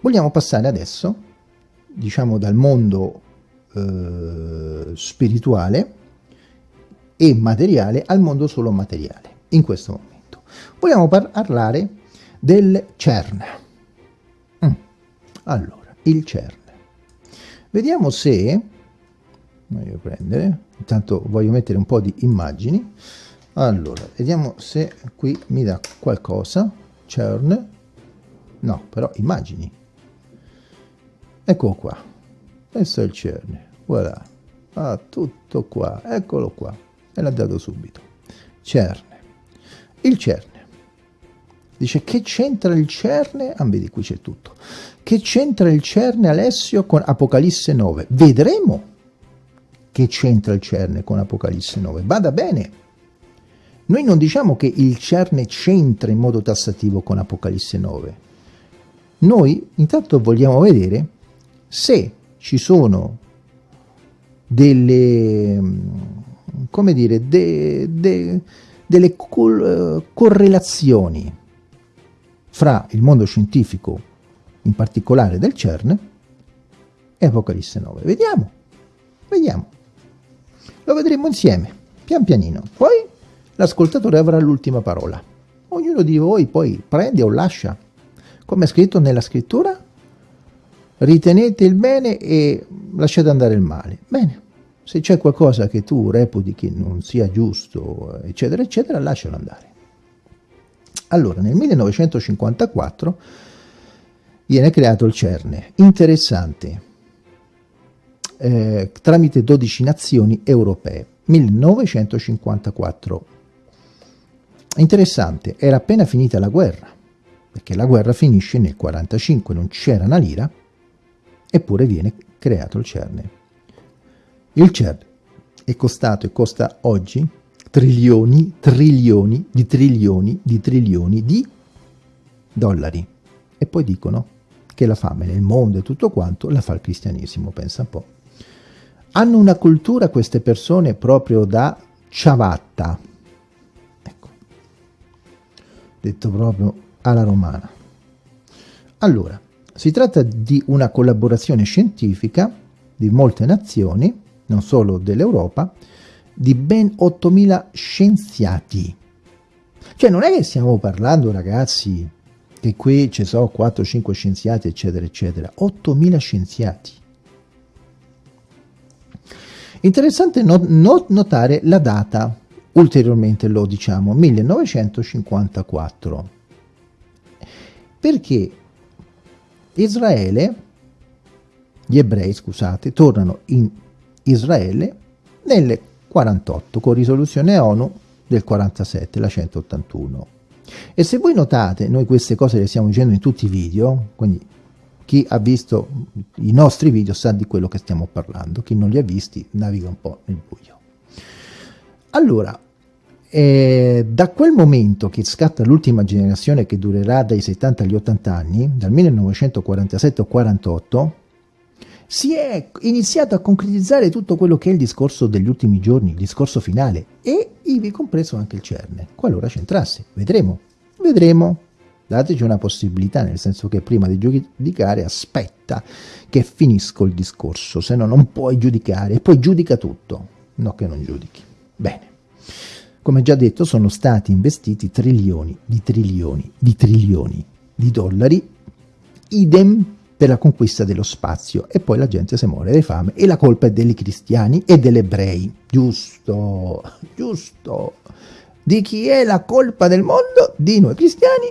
Vogliamo passare adesso, diciamo dal mondo eh, spirituale e materiale al mondo solo materiale, in questo momento. Vogliamo parlare del CERN. Mm. Allora, il CERN. Vediamo se, voglio prendere, intanto voglio mettere un po' di immagini, allora, vediamo se qui mi dà qualcosa, CERN, no, però immagini, Ecco qua, questo è il CERN, voilà, ah, tutto qua, eccolo qua, e l'ha dato subito. CERN, il CERN. Dice che c'entra il CERN? Ah, vedi qui c'è tutto. Che c'entra il CERN Alessio con Apocalisse 9? Vedremo che c'entra il CERN con Apocalisse 9. Vada bene. Noi non diciamo che il CERN c'entra in modo tassativo con Apocalisse 9. Noi intanto vogliamo vedere se ci sono delle, come dire, de, de, delle col, correlazioni fra il mondo scientifico, in particolare del CERN, e Apocalisse 9. Vediamo, vediamo. Lo vedremo insieme, pian pianino. Poi l'ascoltatore avrà l'ultima parola. Ognuno di voi poi prende o lascia, come è scritto nella scrittura, ritenete il bene e lasciate andare il male. Bene, se c'è qualcosa che tu reputi che non sia giusto, eccetera, eccetera, lascialo andare. Allora, nel 1954 viene creato il CERN, interessante, eh, tramite 12 nazioni europee, 1954. Interessante, era appena finita la guerra, perché la guerra finisce nel 1945, non c'era una lira, eppure viene creato il CERN. Il CERN è costato e costa oggi trilioni, trilioni di trilioni di trilioni di dollari. E poi dicono che la fame nel mondo e tutto quanto la fa il cristianesimo, pensa un po'. Hanno una cultura queste persone proprio da ciabatta, ecco, detto proprio alla romana. Allora, si tratta di una collaborazione scientifica di molte nazioni, non solo dell'Europa, di ben 8.000 scienziati. Cioè non è che stiamo parlando, ragazzi, che qui ci sono 4-5 scienziati, eccetera, eccetera. 8.000 scienziati. Interessante not not notare la data, ulteriormente lo diciamo, 1954. Perché Israele, gli ebrei, scusate, tornano in Israele nel 48 con risoluzione ONU del 47, la 181. E se voi notate, noi queste cose le stiamo dicendo in tutti i video, quindi chi ha visto i nostri video sa di quello che stiamo parlando, chi non li ha visti naviga un po' nel buio. Allora, e da quel momento che scatta l'ultima generazione che durerà dai 70 agli 80 anni, dal 1947 al 48, si è iniziato a concretizzare tutto quello che è il discorso degli ultimi giorni, il discorso finale, e ivi compreso anche il CERN, qualora c'entrasse. Vedremo, vedremo. Dateci una possibilità, nel senso che prima di giudicare aspetta che finisco il discorso, se no non puoi giudicare, poi giudica tutto, no che non giudichi. Bene. Come già detto sono stati investiti trilioni di trilioni di trilioni di dollari, idem per la conquista dello spazio e poi la gente si muore di fame e la colpa è dei cristiani e degli ebrei. Giusto, giusto. Di chi è la colpa del mondo? Di noi cristiani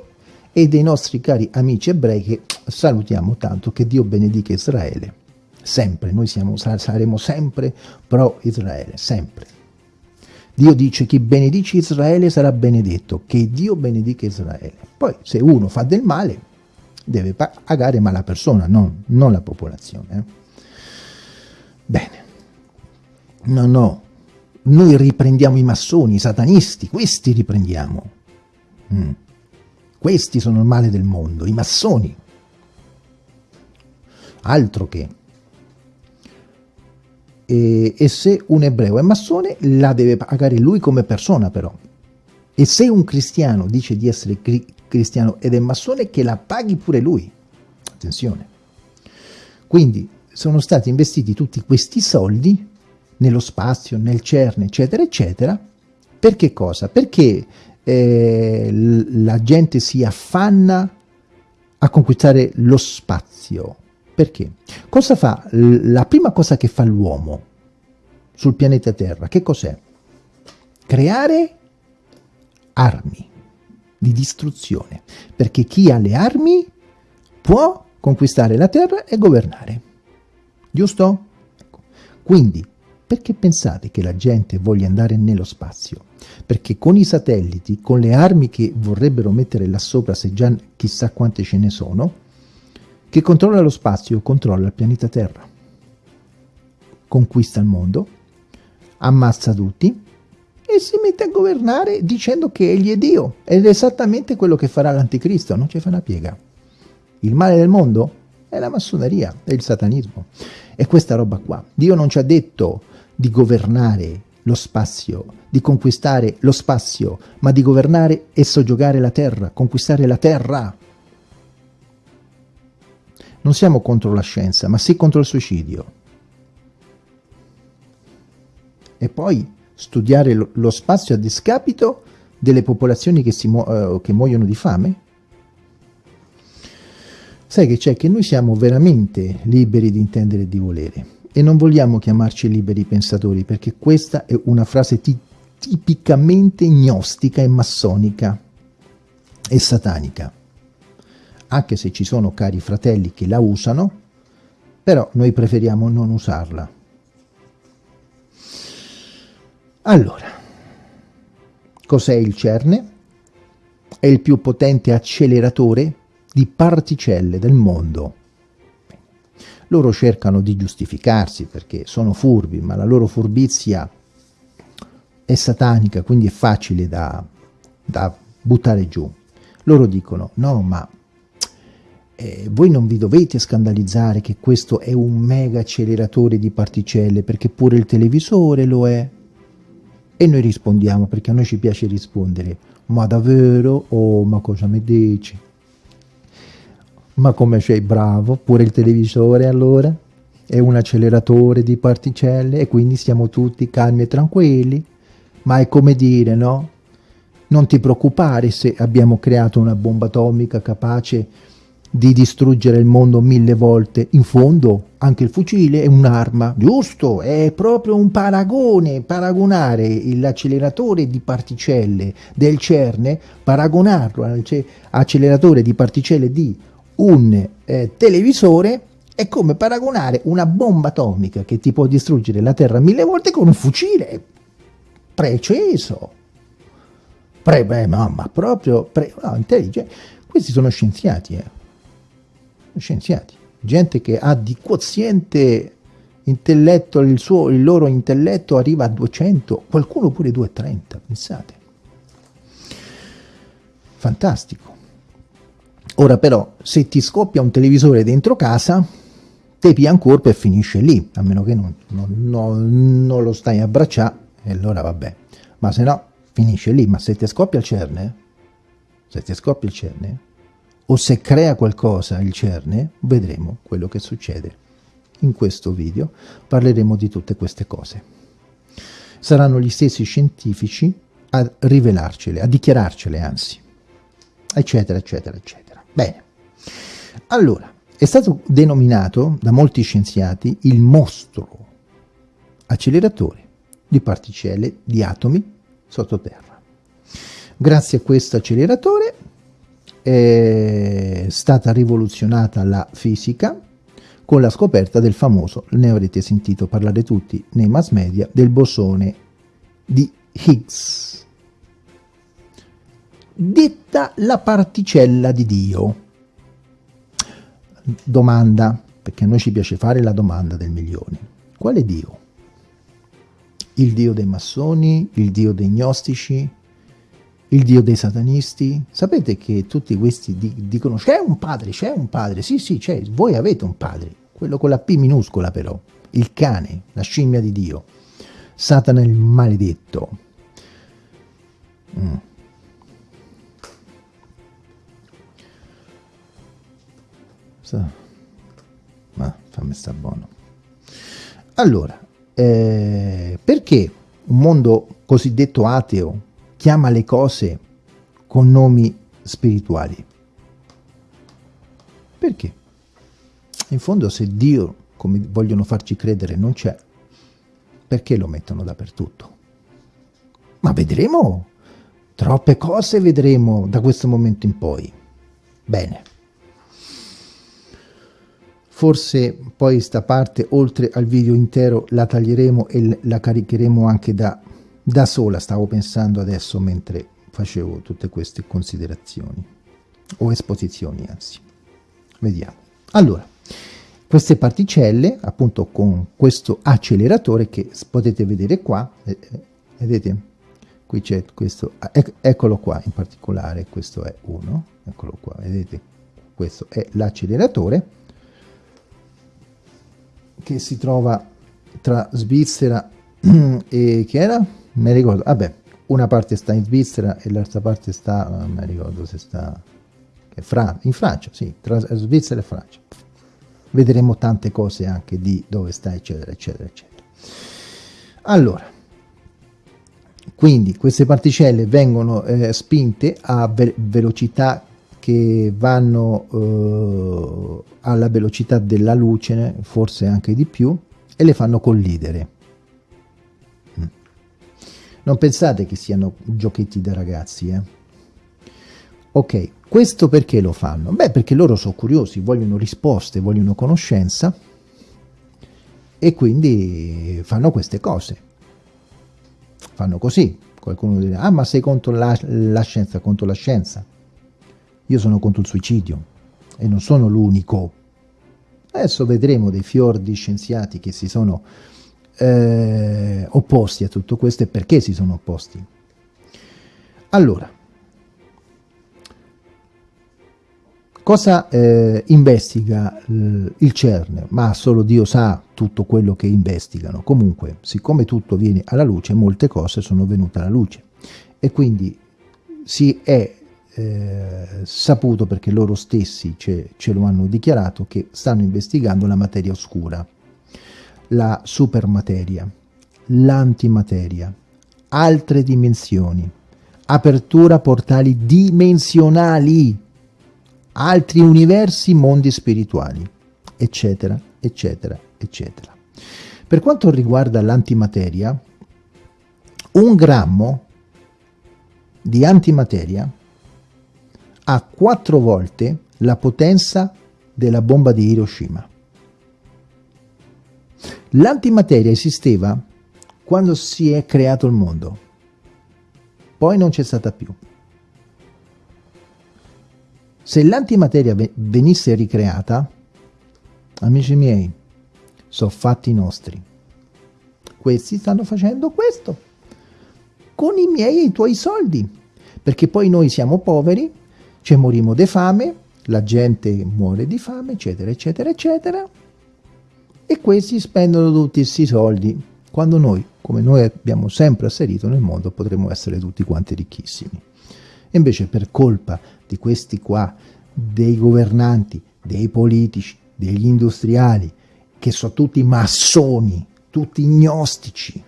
e dei nostri cari amici ebrei che salutiamo tanto, che Dio benedica Israele. Sempre, noi siamo, saremo sempre pro Israele, sempre. Dio dice chi benedice Israele sarà benedetto, che Dio benedica Israele. Poi se uno fa del male deve pagare ma la persona, non, non la popolazione. Eh. Bene, no, no, noi riprendiamo i massoni, i satanisti, questi riprendiamo. Mm. Questi sono il male del mondo, i massoni. Altro che e, e, se un ebreo è massone la deve pagare lui come persona però. E se un cristiano dice di essere cri cristiano ed è massone che la paghi pure lui. Attenzione. Quindi sono stati investiti tutti questi soldi nello spazio, nel CERN, eccetera, eccetera. Per che cosa? Perché eh, la gente si affanna a conquistare lo spazio. Perché? Cosa fa? La prima cosa che fa l'uomo sul pianeta Terra, che cos'è? Creare armi di distruzione, perché chi ha le armi può conquistare la Terra e governare. Giusto? Ecco. Quindi, perché pensate che la gente voglia andare nello spazio? Perché con i satelliti, con le armi che vorrebbero mettere là sopra, se già chissà quante ce ne sono, che controlla lo spazio, controlla il pianeta Terra, conquista il mondo, ammazza tutti e si mette a governare dicendo che egli è Dio. Ed è esattamente quello che farà l'anticristo, non ci fa una piega. Il male del mondo è la massoneria, è il satanismo. È questa roba qua. Dio non ci ha detto di governare lo spazio, di conquistare lo spazio, ma di governare e soggiogare la terra, conquistare la terra. Non siamo contro la scienza, ma sì contro il suicidio. E poi studiare lo, spazio a discapito delle popolazioni che, si mu uh, che muoiono di fame? Sai che c'è che noi siamo veramente liberi di intendere e di volere e non vogliamo chiamarci liberi pensatori perché questa è una frase tipicamente gnostica e massonica e satanica anche se ci sono cari fratelli che la usano, però noi preferiamo non usarla. Allora, cos'è il CERN? È il più potente acceleratore di particelle del mondo. Loro cercano di giustificarsi perché sono furbi, ma la loro furbizia è satanica, quindi è facile da, da buttare giù. Loro dicono, no, ma eh, voi non vi dovete scandalizzare che questo è un mega acceleratore di particelle, perché pure il televisore lo è. E noi rispondiamo, perché a noi ci piace rispondere, ma davvero? Oh, ma cosa mi dici? Ma come sei bravo? Pure il televisore allora? È un acceleratore di particelle e quindi siamo tutti calmi e tranquilli? Ma è come dire, no? Non ti preoccupare se abbiamo creato una bomba atomica capace di distruggere il mondo mille volte. In fondo anche il fucile è un'arma, giusto? È proprio un paragone, paragonare l'acceleratore di particelle del CERN, paragonarlo all'acceleratore di particelle di un eh, televisore è come paragonare una bomba atomica che ti può distruggere la Terra mille volte con un fucile preciso. Pre, beh, mamma, proprio pre, no, intelligente. Questi sono scienziati, eh scienziati, gente che ha di quoziente intelletto, il, suo, il loro intelletto arriva a 200, qualcuno pure 230, pensate. Fantastico. Ora però, se ti scoppia un televisore dentro casa, te pia un corpo e finisce lì, a meno che non, non, non, non lo stai a abbracciare, e allora vabbè. Ma se no, finisce lì. Ma se ti scoppia il cerne, se ti scoppia il cerne, o se crea qualcosa il CERN, vedremo quello che succede. In questo video parleremo di tutte queste cose. Saranno gli stessi scientifici a rivelarcele, a dichiararcele anzi, eccetera, eccetera, eccetera. Bene, allora, è stato denominato da molti scienziati il mostro acceleratore di particelle di atomi sottoterra. Grazie a questo acceleratore è stata rivoluzionata la fisica con la scoperta del famoso, ne avrete sentito parlare tutti nei mass media, del bosone di Higgs. Detta la particella di Dio. Domanda, perché a noi ci piace fare la domanda del milione. Quale Dio? Il Dio dei massoni? Il Dio dei gnostici? Il dio dei satanisti. Sapete che tutti questi dicono c'è un padre, c'è un padre, sì sì c'è, voi avete un padre, quello con la P minuscola però, il cane, la scimmia di Dio, Satana il maledetto. Mm. ma fammi sta buono allora eh, perché un mondo cosiddetto ateo chiama le cose con nomi spirituali. Perché? In fondo se Dio come vogliono farci credere non c'è perché lo mettono dappertutto? Ma vedremo. Troppe cose vedremo da questo momento in poi. Bene. Forse poi sta parte oltre al video intero la taglieremo e la caricheremo anche da, da sola stavo pensando adesso mentre facevo tutte queste considerazioni. O esposizioni anzi. Vediamo. Allora queste particelle appunto con questo acceleratore che potete vedere qua eh, eh vedete? Qui c'è questo ec eccolo qua in particolare questo è uno eccolo qua vedete? Questo è l'acceleratore che si trova tra Svizzera e che era? Mi ricordo, vabbè, una parte sta in Svizzera e l'altra parte sta, non mi ricordo se sta Fran in Francia, sì, tra Svizzera e Francia. Vedremo tante cose anche di dove sta, eccetera, eccetera, eccetera. Allora, quindi queste particelle vengono eh, spinte a ve velocità che vanno eh, alla velocità della luce, forse anche di più, e le fanno collidere. Non pensate che siano giochetti da ragazzi, eh? Ok, questo perché lo fanno? Beh, perché loro sono curiosi, vogliono risposte, vogliono conoscenza e quindi fanno queste cose. Fanno così. Qualcuno dirà, ah ma sei contro la, la scienza, contro la scienza. Io sono contro il suicidio e non sono l'unico. Adesso vedremo dei fior di scienziati che si sono eh, opposti a tutto questo e perché si sono opposti. Allora, cosa eh, investiga il CERN? Ma solo Dio sa tutto quello che investigano. Comunque, siccome tutto viene alla luce, molte cose sono venute alla luce e quindi si è eh, saputo perché loro stessi ce, ce lo hanno dichiarato che stanno investigando la materia oscura, la supermateria, l'antimateria, altre dimensioni, apertura portali dimensionali, altri universi, mondi spirituali, eccetera, eccetera, eccetera. Per quanto riguarda l'antimateria, un grammo di antimateria ha quattro volte la potenza della bomba di Hiroshima. L'antimateria esisteva quando si è creato il mondo, poi non c'è stata più. Se l'antimateria venisse ricreata, amici miei, sono fatti nostri. Questi stanno facendo questo, con i miei e i tuoi soldi, perché poi noi siamo poveri ci morimo di fame, la gente muore di fame, eccetera, eccetera, eccetera, e questi spendono tutti questi soldi, quando noi, come noi abbiamo sempre asserito nel mondo, potremmo essere tutti quanti ricchissimi. E invece per colpa di questi qua, dei governanti, dei politici, degli industriali, che sono tutti massoni, tutti gnostici,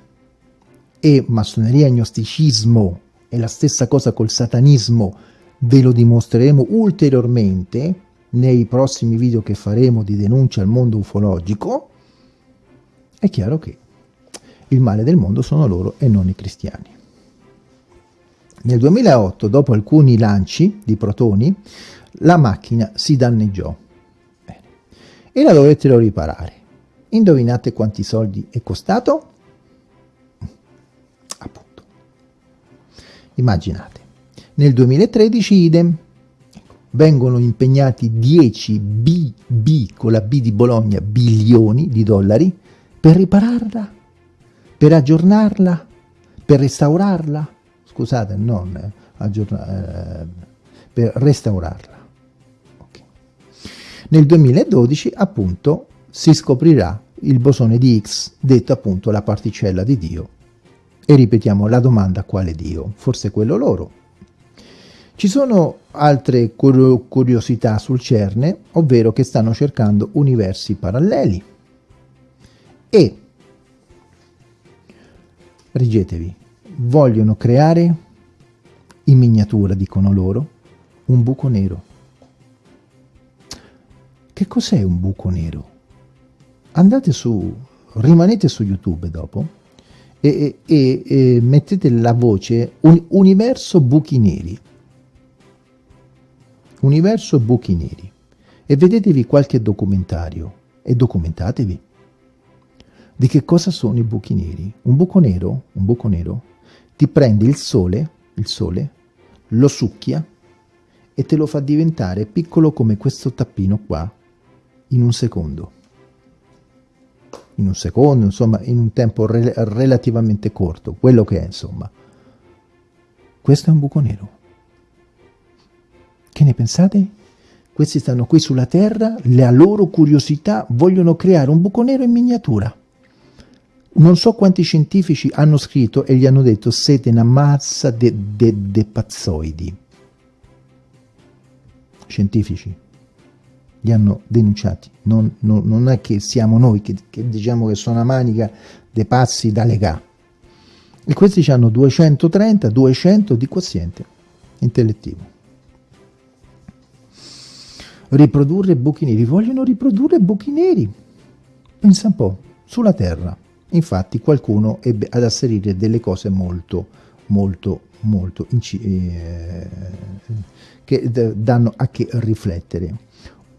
e massoneria e gnosticismo è la stessa cosa col satanismo, Ve lo dimostreremo ulteriormente nei prossimi video che faremo di denuncia al mondo ufologico. È chiaro che il male del mondo sono loro e non i cristiani. Nel 2008, dopo alcuni lanci di protoni, la macchina si danneggiò Bene. e la dovettero riparare. Indovinate quanti soldi è costato? Appunto. Immaginate. Nel 2013 idem, vengono impegnati 10 BB con la B di Bologna, bilioni di dollari, per ripararla, per aggiornarla, per restaurarla, scusate, non eh, aggiornare, eh, per restaurarla. Okay. Nel 2012 appunto si scoprirà il bosone di Higgs, detto appunto la particella di Dio. E ripetiamo la domanda quale Dio? Forse quello loro, Ci sono altre curiosità sul CERN, ovvero che stanno cercando universi paralleli e, reggetevi, vogliono creare in miniatura, dicono loro, un buco nero. Che cos'è un buco nero? Andate su, rimanete su YouTube dopo e, e, e mettete la voce un, Universo Buchi Neri. Universo Buchi Neri. E vedetevi qualche documentario e documentatevi. Di che cosa sono i buchi neri? Un buco nero, un buco nero, ti prende il sole, il sole, lo succhia e te lo fa diventare piccolo come questo tappino qua, in un secondo. In un secondo, insomma, in un tempo re relativamente corto, quello che è, insomma. Questo è un buco nero. Che ne pensate? Questi stanno qui sulla Terra, la loro curiosità vogliono creare un buco nero in miniatura. Non so quanti scientifici hanno scritto e gli hanno detto siete una mazza di de, de pazzoidi. Scientifici li hanno denunciati. Non, non, non è che siamo noi che, che, diciamo che sono una manica dei pazzi da legà. E questi hanno 230, 200 di quoziente intellettivo. Riprodurre buchi neri. Vogliono riprodurre buchi neri. Pensa un po', sulla Terra. Infatti qualcuno ebbe ad asserire delle cose molto, molto, molto eh, che danno a che riflettere.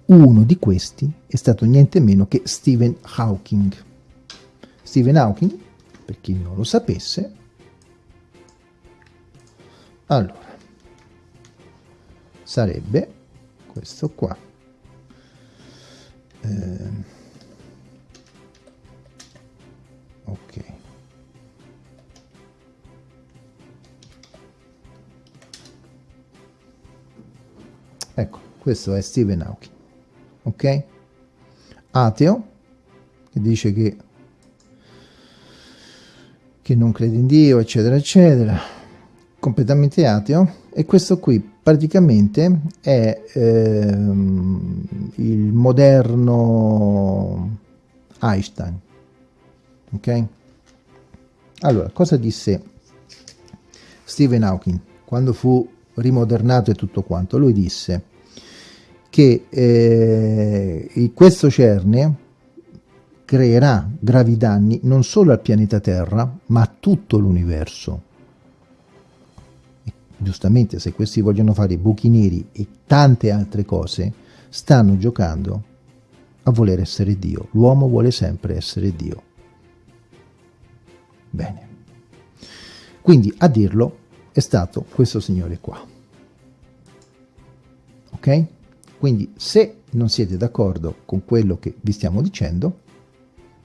Uno di questi è stato niente meno che Stephen Hawking. Stephen Hawking, per chi non lo sapesse, allora, sarebbe questo qua. Eh, ok. Ecco questo è Stephen Hawking ok? Ateo che dice che che non crede in Dio eccetera eccetera. Completamente ateo. E questo qui praticamente è ehm, il moderno Einstein ok? Allora, cosa disse Stephen Hawking quando fu rimodernato e tutto quanto? Lui disse che eh, questo CERN creerà gravi danni non solo al pianeta Terra, ma a tutto l'universo. Giustamente, se questi vogliono fare buchi neri e tante altre cose, stanno giocando a voler essere Dio. L'uomo vuole sempre essere Dio. Bene. Quindi a dirlo è stato questo signore qua. Ok? Quindi se non siete d'accordo con quello che vi stiamo dicendo,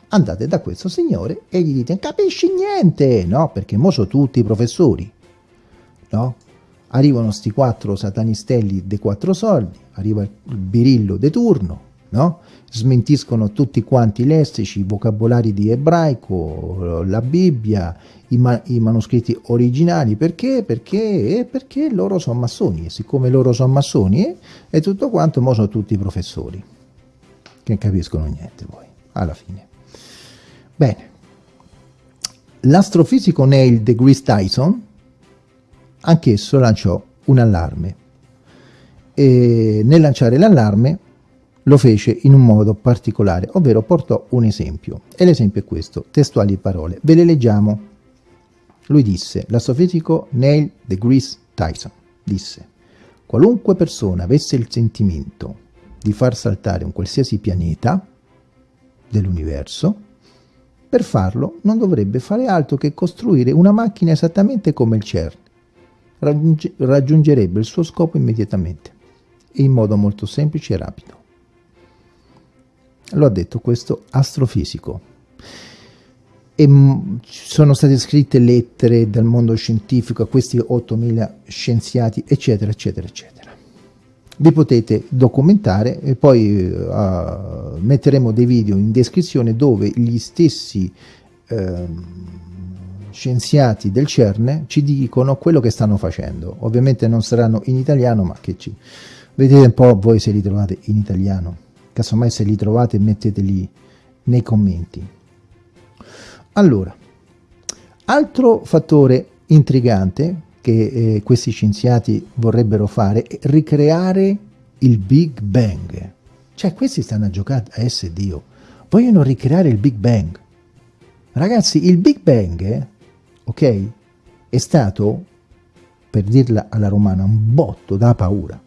andate da questo signore e gli dite capisci niente, no? Perché mo sono tutti professori, no? Arrivano sti quattro satanistelli dei quattro soldi, arriva il birillo de turno, no? smentiscono tutti quanti i lessici, i vocabolari di ebraico, la Bibbia, i, ma i manoscritti originali, perché? Perché? Eh, perché loro sono massoni, e siccome loro sono massoni eh, e tutto quanto, mo sono tutti professori, che capiscono niente poi, alla fine. Bene, l'astrofisico Neil deGrasse Tyson, anch'esso lanciò un allarme, e nel lanciare l'allarme lo fece in un modo particolare, ovvero portò un esempio. E l'esempio è questo, testuali parole. Ve le leggiamo. Lui disse, l'astrofisico Neil deGrasse Tyson disse, qualunque persona avesse il sentimento di far saltare un qualsiasi pianeta dell'universo, per farlo non dovrebbe fare altro che costruire una macchina esattamente come il CERN. Raggiunge, raggiungerebbe il suo scopo immediatamente e in modo molto semplice e rapido lo ha detto questo astrofisico. E sono state scritte lettere dal mondo scientifico a questi 8000 scienziati, eccetera, eccetera, eccetera. Vi potete documentare e poi uh, metteremo dei video in descrizione dove gli stessi uh, scienziati del CERN ci dicono quello che stanno facendo. Ovviamente non saranno in italiano, ma che ci... Vedete un po' voi se li trovate in italiano. Casomai se li trovate metteteli nei commenti. Allora, altro fattore intrigante che eh, questi scienziati vorrebbero fare è ricreare il Big Bang. Cioè questi stanno a giocare a essere Dio. Vogliono ricreare il Big Bang. Ragazzi, il Big Bang, ok, è stato, per dirla alla romana, un botto da paura.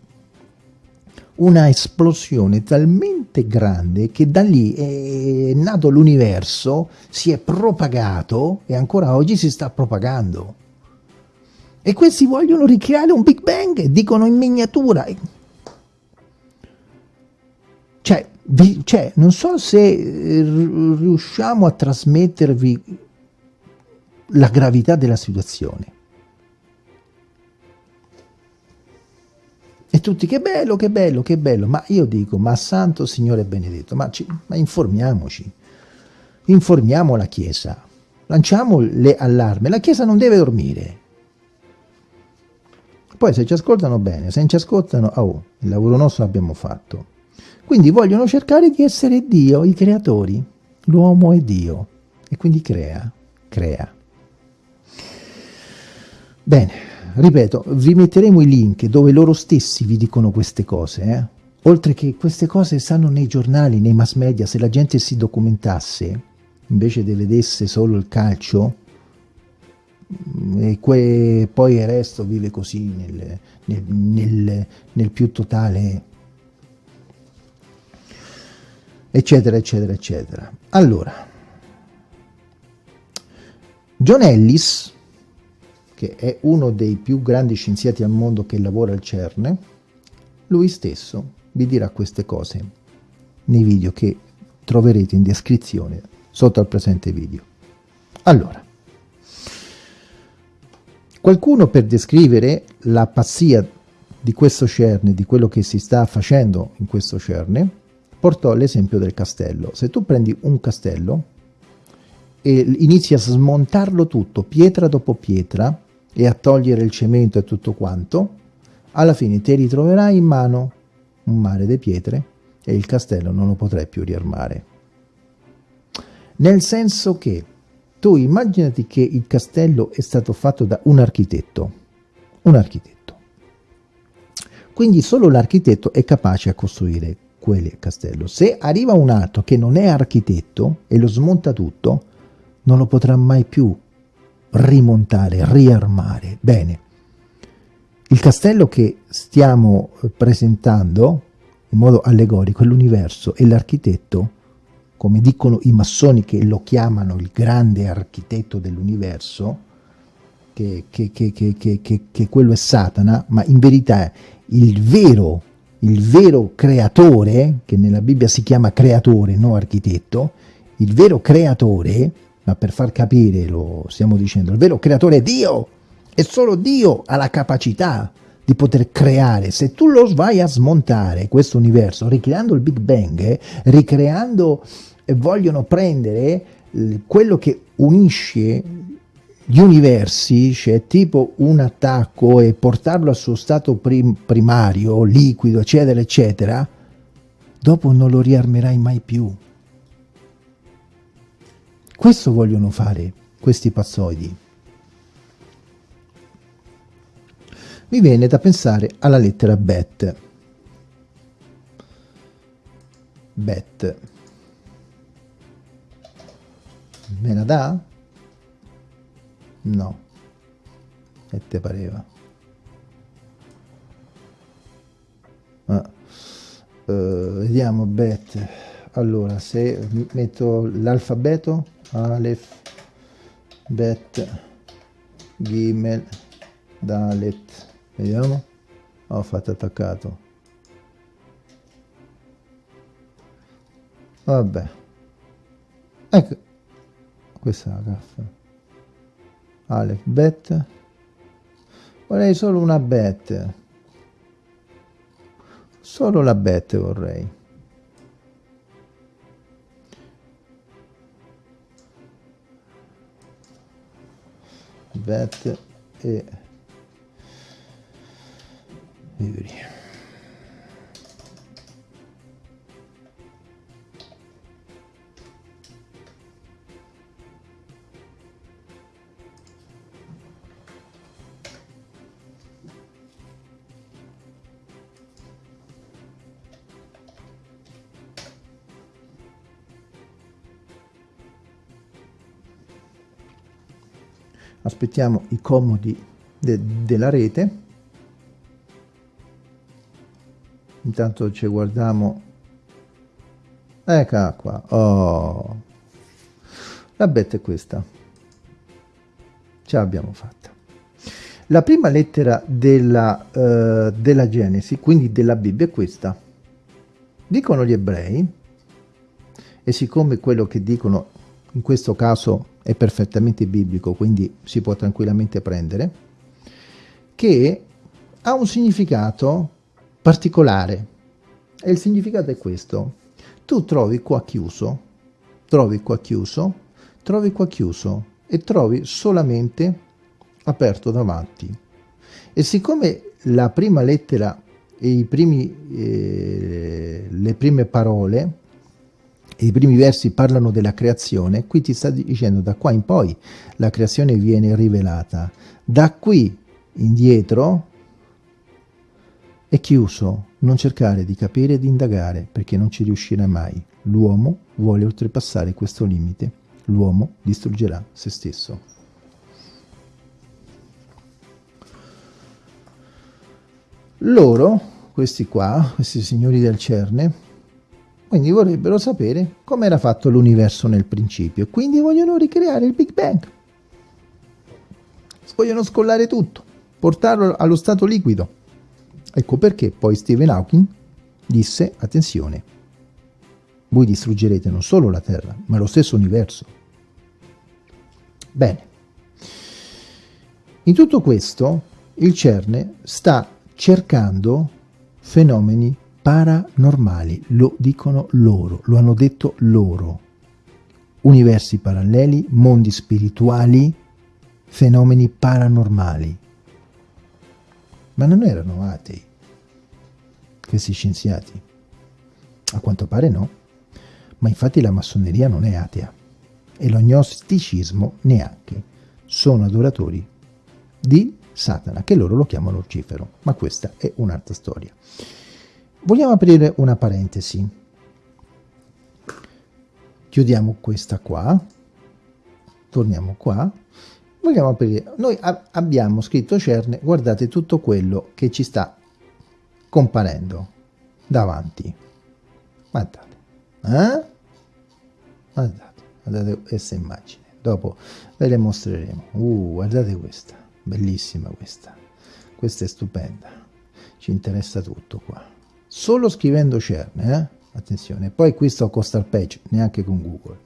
Una esplosione talmente grande che da lì è nato l'universo, si è propagato e ancora oggi si sta propagando. E questi vogliono ricreare un Big Bang, dicono in miniatura. Cioè, vi, cioè, non so se eh, riusciamo a trasmettervi la gravità della situazione. E tutti, che bello, che bello, che bello. Ma io dico, ma santo Signore benedetto, ma, ci, ma informiamoci. Informiamo la Chiesa. Lanciamo le allarme. La Chiesa non deve dormire. Poi se ci ascoltano bene, se non ci ascoltano, oh, il lavoro nostro l'abbiamo fatto. Quindi vogliono cercare di essere Dio, i creatori. L'uomo è Dio e quindi crea, crea. Bene, ripeto, vi metteremo i link dove loro stessi vi dicono queste cose, eh? Oltre che queste cose stanno nei giornali, nei mass media, se la gente si documentasse, invece di vedesse solo il calcio, mm, e poi il resto vive così nel, nel, nel, nel più totale eccetera, eccetera, eccetera. Allora, John Ellis, che è uno dei più grandi scienziati al mondo che lavora al CERN, lui stesso vi dirà queste cose nei video che troverete in descrizione sotto al presente video. Allora, qualcuno per descrivere la pazzia di questo CERN, di quello che si sta facendo in questo CERN, portò l'esempio del castello. Se tu prendi un castello e inizi a smontarlo tutto, pietra dopo pietra, e a togliere il cemento e tutto quanto, alla fine ti ritroverai in mano un mare di pietre e il castello non lo potrai più riarmare. Nel senso che tu immaginati che il castello è stato fatto da un architetto, un architetto. Quindi solo l'architetto è capace a costruire quel castello. Se arriva un altro che non è architetto e lo smonta tutto, non lo potrà mai più rimontare, riarmare. Bene, il castello che stiamo presentando in modo allegorico è l'universo e l'architetto, come dicono i massoni che lo chiamano il grande architetto dell'universo, che, che, che, che, quello è Satana, ma in verità il vero il vero creatore, che nella Bibbia si chiama creatore, non architetto, il vero creatore, ma per far capire lo stiamo dicendo, il vero creatore è Dio, e solo Dio ha la capacità di poter creare. Se tu lo vai a smontare questo universo, ricreando il Big Bang, eh, ricreando e vogliono prendere eh, quello che unisce gli universi, cioè tipo un attacco e portarlo al suo stato prim primario, liquido, eccetera, eccetera, dopo non lo riarmerai mai più. Questo vogliono fare questi pazzoidi. Mi viene da pensare alla lettera bet. Bet. Me la dà? No. E te pareva? Ah. Uh, vediamo bet. Allora, se metto l'alfabeto, Aleph, Bet, Gimel, Dalet. Vediamo. Ho fatto attaccato. Vabbè. Ecco. Questa è la caffa. Alec bet vorrei solo una bet solo la bet vorrei vet e Ivry. Aspettiamo i comodi de della rete. Intanto ci guardiamo. Eccola qua. Oh. La betta è questa. Ce l'abbiamo fatta. La prima lettera della, uh, della Genesi quindi della Bibbia è questa. Dicono gli ebrei e siccome quello che dicono in questo caso è perfettamente biblico, quindi si può tranquillamente prendere, che ha un significato particolare. E il significato è questo. Tu trovi qua chiuso, trovi qua chiuso, trovi qua chiuso e trovi solamente aperto davanti. E siccome la prima lettera e i primi, eh, le prime parole e i primi versi parlano della creazione, qui ti sta dicendo da qua in poi la creazione viene rivelata. Da qui indietro è chiuso, non cercare di capire e di indagare perché non ci riuscirà mai. L'uomo vuole oltrepassare questo limite, l'uomo distruggerà se stesso. Loro, questi qua, questi signori del Cerne, quindi vorrebbero sapere come era fatto l'universo nel principio. Quindi vogliono ricreare il Big Bang. Vogliono scollare tutto, portarlo allo stato liquido. Ecco perché poi Stephen Hawking disse, attenzione, voi distruggerete non solo la Terra, ma lo stesso universo. Bene. In tutto questo, il CERN sta cercando fenomeni paranormali, lo dicono loro, lo hanno detto loro. Universi paralleli, mondi spirituali, fenomeni paranormali. Ma non erano atei questi scienziati? A quanto pare no, ma infatti la massoneria non è atea e lo gnosticismo neanche. Sono adoratori di Satana, che loro lo chiamano Lucifero, ma questa è un'altra storia. Vogliamo aprire una parentesi. Chiudiamo questa qua. Torniamo qua. Vogliamo aprire. Noi abbiamo scritto cerne, guardate tutto quello che ci sta comparendo davanti. Guardate. Eh? Guardate, guardate questa immagine. Dopo ve le mostreremo. Uh, guardate questa. Bellissima questa. Questa è stupenda. Ci interessa tutto qua solo scrivendo CERN, eh? attenzione, poi qui sto con Starpage, neanche con Google,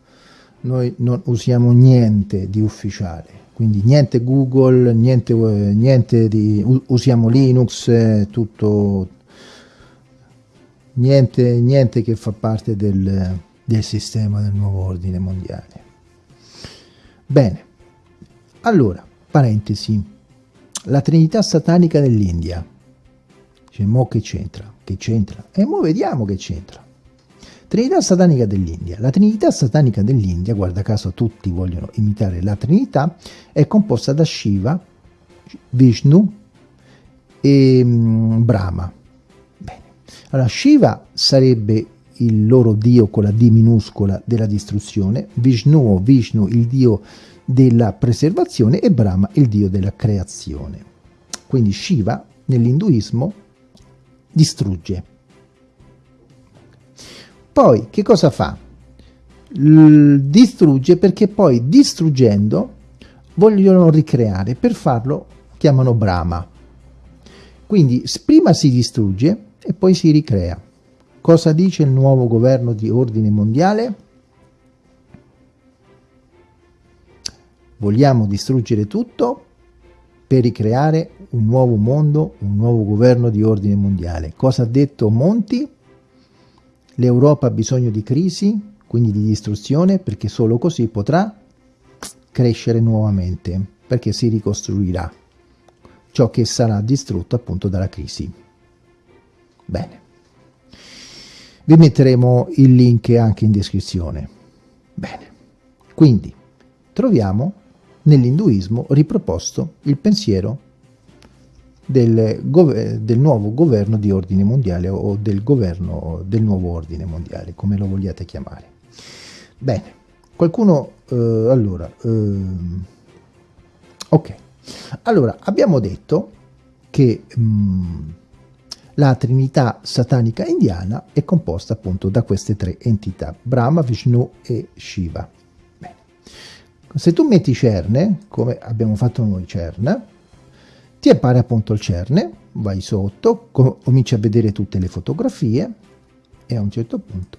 noi non usiamo niente di ufficiale, quindi niente Google, niente, niente di, usiamo Linux, eh, tutto, niente, niente che fa parte del, del sistema del nuovo ordine mondiale. Bene, allora, parentesi, la Trinità satanica dell'India, cioè, mo che c'entra? Che c'entra? E mo vediamo che c'entra. Trinità satanica dell'India. La Trinità satanica dell'India, guarda caso tutti vogliono imitare la Trinità, è composta da Shiva, Vishnu e um, Brahma. Bene. Allora, Shiva sarebbe il loro dio con la D minuscola della distruzione, Vishnu o Vishnu il dio della preservazione e Brahma il dio della creazione. Quindi Shiva nell'induismo distrugge. Poi che cosa fa? L distrugge perché poi distruggendo vogliono ricreare, per farlo chiamano Brahma. Quindi prima si distrugge e poi si ricrea. Cosa dice il nuovo governo di ordine mondiale? Vogliamo distruggere tutto per ricreare un nuovo mondo, un nuovo governo di ordine mondiale. Cosa ha detto Monti? L'Europa ha bisogno di crisi, quindi di distruzione, perché solo così potrà crescere nuovamente. perché si ricostruirà ciò che sarà distrutto appunto dalla crisi. Bene. Vi metteremo il link anche in descrizione. Bene. Quindi troviamo nell'induismo riproposto il pensiero del, del, nuovo governo di ordine mondiale o del governo del nuovo ordine mondiale, come lo vogliate chiamare. Bene, qualcuno, eh, allora, eh, ok, allora abbiamo detto che mh, mm, la trinità satanica indiana è composta appunto da queste tre entità, Brahma, Vishnu e Shiva. Se tu metti cerne, come abbiamo fatto noi cerne, ti appare appunto il cerne, vai sotto, cominci a vedere tutte le fotografie e a un certo punto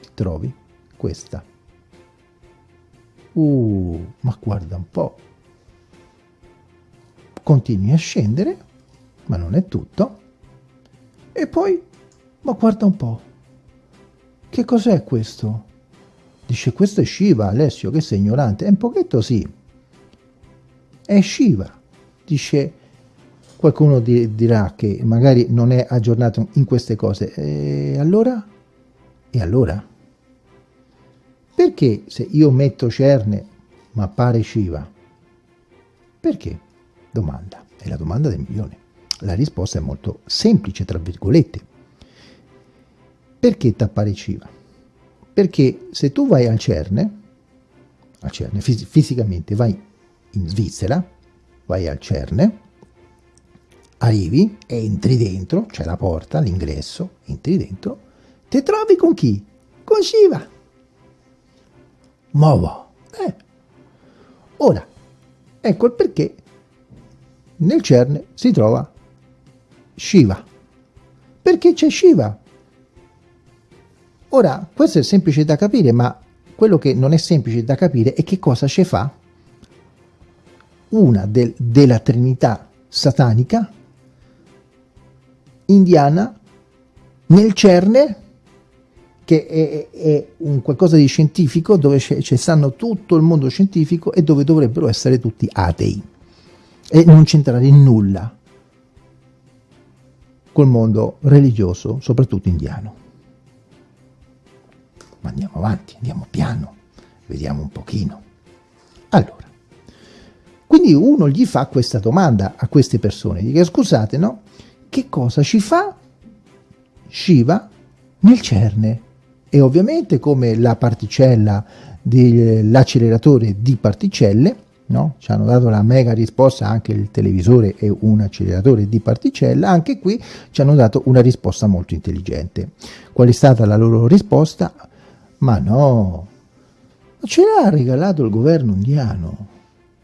ti trovi questa. Uh, ma guarda un po'. Continui a scendere, ma non è tutto. E poi, ma guarda un po'. Che cos'è questo? Dice, questo è Shiva, Alessio, che sei ignorante. È un pochetto sì. È Shiva. Dice, Qualcuno di, dirà che magari non è aggiornato in queste cose. E allora? E allora? Perché se io metto Cerne ma appare Shiva? Perché? Domanda. È la domanda del milione. La risposta è molto semplice, tra virgolette. Perché t'appare Shiva? Perché se tu vai al Cerne, al Cerne fis fisicamente vai in Svizzera, vai al Cerne, arrivi, entri dentro, c'è la porta, l'ingresso, entri dentro, ti trovi con chi? Con Shiva. Ma va. Eh. Ora, ecco il perché nel cerne si trova Shiva. Perché c'è Shiva? Ora, questo è semplice da capire, ma quello che non è semplice da capire è che cosa ci fa una del, della Trinità satanica indiana nel CERNE, che è, è un qualcosa di scientifico dove ci stanno tutto il mondo scientifico e dove dovrebbero essere tutti atei e non c'entrare in nulla col mondo religioso, soprattutto indiano. Ma andiamo avanti, andiamo piano, vediamo un pochino. Allora, quindi uno gli fa questa domanda a queste persone, dice scusate, no? che cosa ci fa Shiva nel CERNE. E ovviamente come la particella dell'acceleratore di particelle, no? ci hanno dato la mega risposta, anche il televisore è un acceleratore di particella, anche qui ci hanno dato una risposta molto intelligente. Qual è stata la loro risposta? Ma no, ce l'ha regalato il governo indiano.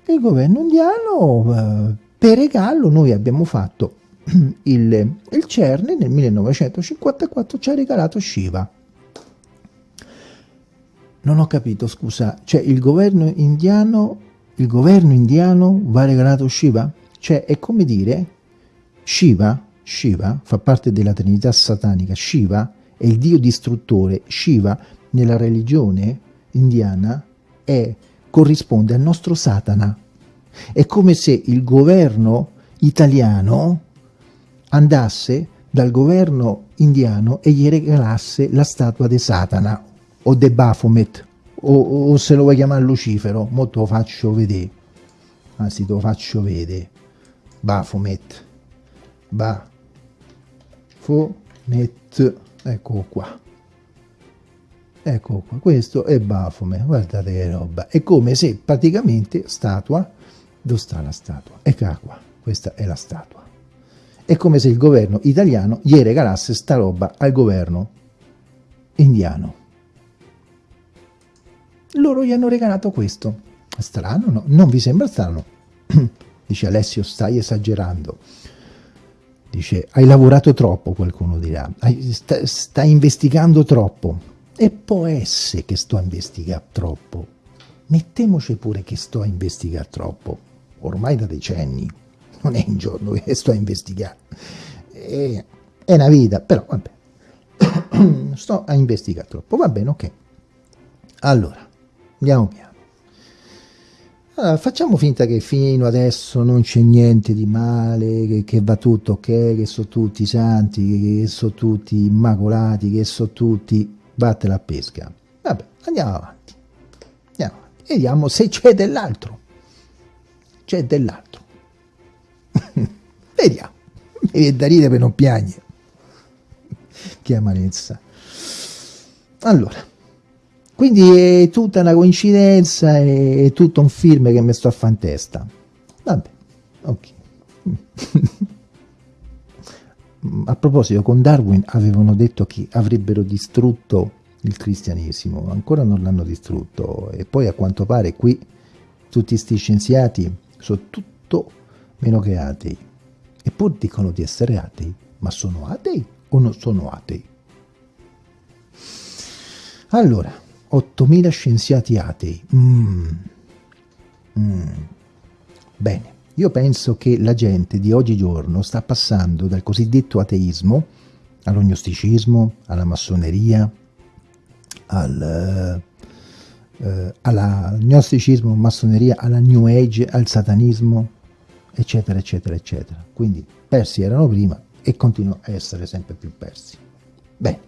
Il governo indiano, eh, per regalo, noi abbiamo fatto il, il CERN nel 1954 ci ha regalato Shiva. Non ho capito, scusa, cioè il governo indiano, il governo indiano va regalato Shiva? Cioè è come dire Shiva, Shiva fa parte della trinità satanica, Shiva è il dio distruttore, Shiva nella religione indiana è, corrisponde al nostro Satana. È come se il governo italiano andasse dal governo indiano e gli regalasse la statua di Satana o de Baphomet o, o, se lo vuoi chiamare Lucifero, mo te lo faccio vedere. Anzi te lo faccio vedere. Baphomet. Baphomet. Ecco qua ecco qua questo è Baphomet guardate che roba è come se praticamente statua dove sta la statua? eccola qua questa è la statua è come se il governo italiano gli regalasse sta roba al governo indiano. Loro gli hanno regalato questo. Strano, no? Non vi sembra strano? Dice Alessio, stai esagerando. Dice, hai lavorato troppo, qualcuno dirà. Sta, stai investigando troppo. E può essere che sto a investigare troppo. Mettemoci pure che sto a investigare troppo. Ormai da decenni non è un giorno che sto a investigare, è, è una vita, però vabbè, sto a investigare troppo, va bene, ok. Allora, andiamo piano. allora, facciamo finta che fino adesso non c'è niente di male, che, che, va tutto ok, che sono tutti santi, che sono tutti immacolati, che sono tutti... Batte la pesca. Vabbè, andiamo avanti. Andiamo avanti. Vediamo se c'è dell'altro. C'è dell'altro. Vediamo. Mi viene da ridere per non piangere. Che amarezza. Allora, quindi è tutta una coincidenza, è tutto un film che mi sto a fare in testa. Vabbè, ok. a proposito, con Darwin avevano detto che avrebbero distrutto il cristianesimo, ancora non l'hanno distrutto e poi a quanto pare qui tutti questi scienziati sono tutto meno che atei, eppur dicono di essere atei, ma sono atei o non sono atei? Allora, 8.000 scienziati atei. Mm. Mm. Bene, io penso che la gente di oggigiorno sta passando dal cosiddetto ateismo all'ognosticismo, alla massoneria, al, eh, all'agnosticismo, massoneria, alla New Age, al satanismo, eccetera, eccetera, eccetera. Quindi persi erano prima e continuano a essere sempre più persi. Bene,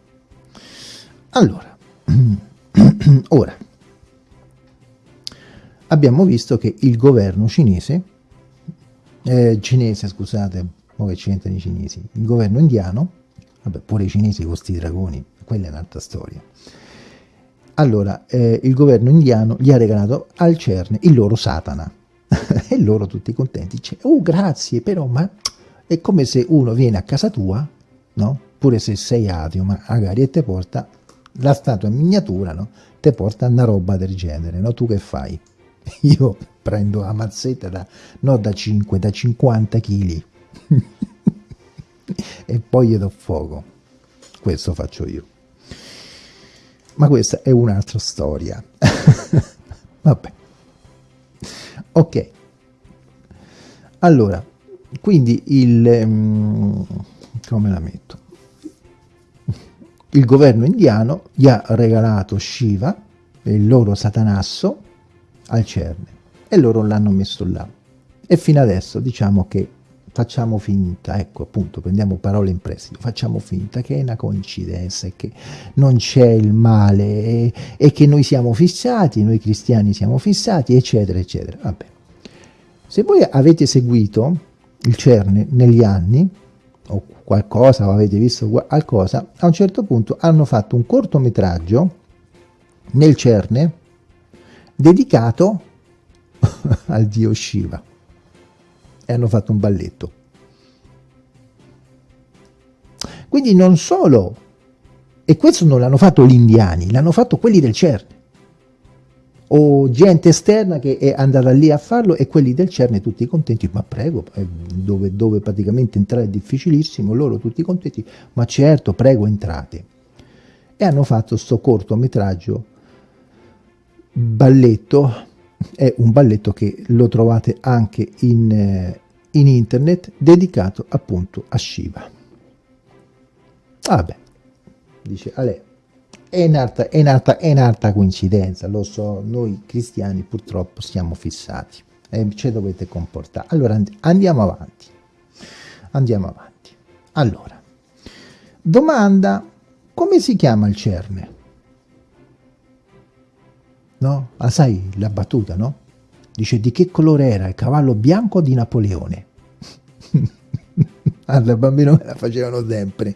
allora, Ora, abbiamo visto che il governo cinese, eh, cinese scusate, come c'entrano i cinesi, il governo indiano, vabbè pure i cinesi con questi dragoni, quella è un'altra storia. Allora, eh, il governo indiano gli ha regalato al CERN il loro Satana e loro tutti contenti, dice, oh grazie, però ma è come se uno viene a casa tua, no? Pure se sei ateo, ma magari e te porta la statua in miniatura, no? Te porta una roba del genere, no? Tu che fai? Io prendo la mazzetta da, non da 5, da 50 kg e poi gli do fuoco. Questo faccio io. Ma questa è un'altra storia. Vabbè. Ok. Allora, quindi il... Um, come la metto? il governo indiano gli ha regalato Shiva, il loro satanasso, al CERN e loro l'hanno messo là. E fino adesso diciamo che facciamo finta, ecco appunto, prendiamo parole in prestito, facciamo finta che è una coincidenza e che non c'è il male e, e, che noi siamo fissati, noi cristiani siamo fissati, eccetera, eccetera. Vabbè. Se voi avete seguito il CERN negli anni, o qualcosa, o avete visto qualcosa, a un certo punto hanno fatto un cortometraggio nel Cerne dedicato al dio Shiva e hanno fatto un balletto. Quindi non solo, e questo non l'hanno fatto gli indiani, l'hanno fatto quelli del CERN o gente esterna che è andata lì a farlo e quelli del CERN tutti contenti, ma prego, eh, dove, dove praticamente entrare è difficilissimo, loro tutti contenti, ma certo, prego, entrate. E hanno fatto questo cortometraggio balletto, è un balletto che lo trovate anche in, eh, in internet, dedicato appunto a Shiva. Vabbè, dice Ale, è un'altra, è, un'altra, è un'altra coincidenza, lo so, noi cristiani purtroppo siamo fissati e ci dovete comportare. Allora andiamo avanti, andiamo avanti. Allora, domanda, come si chiama il cerne? No? Ah, sai la battuta, no? Dice di che colore era il cavallo bianco di Napoleone? allora, bambino me la facevano sempre.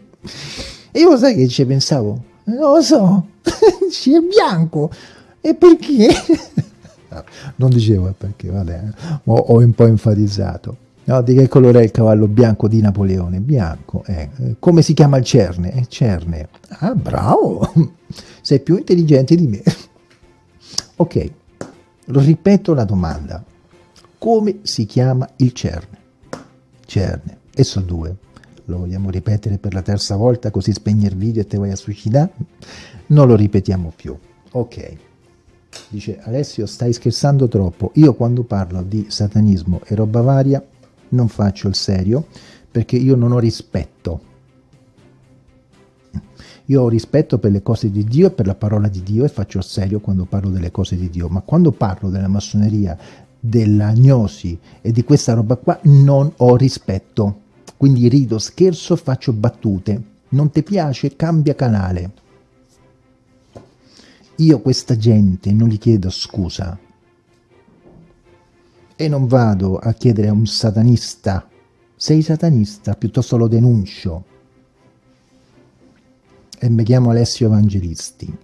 E io sai che ci pensavo? Non lo so, c'è bianco. E perché? non dicevo perché, vabbè, ho, ho un po' enfatizzato. No, di che colore è il cavallo bianco di Napoleone? Bianco. Eh. Come si chiama il cerne? Eh, cerne. Ah, bravo! Sei più intelligente di me. Ok, ripeto la domanda. Come si chiama il cerne? Cerne. E sono due lo vogliamo ripetere per la terza volta così spegni il video e te vai a suicidare? Non lo ripetiamo più. Ok. Dice Alessio stai scherzando troppo, io quando parlo di satanismo e roba varia non faccio il serio perché io non ho rispetto. Io ho rispetto per le cose di Dio e per la parola di Dio e faccio serio quando parlo delle cose di Dio, ma quando parlo della massoneria, della gnosi e di questa roba qua non ho rispetto. Quindi rido, scherzo, faccio battute. Non ti piace? Cambia canale. Io questa gente non gli chiedo scusa. E non vado a chiedere a un satanista, sei satanista, piuttosto lo denuncio. E mi chiamo Alessio Evangelisti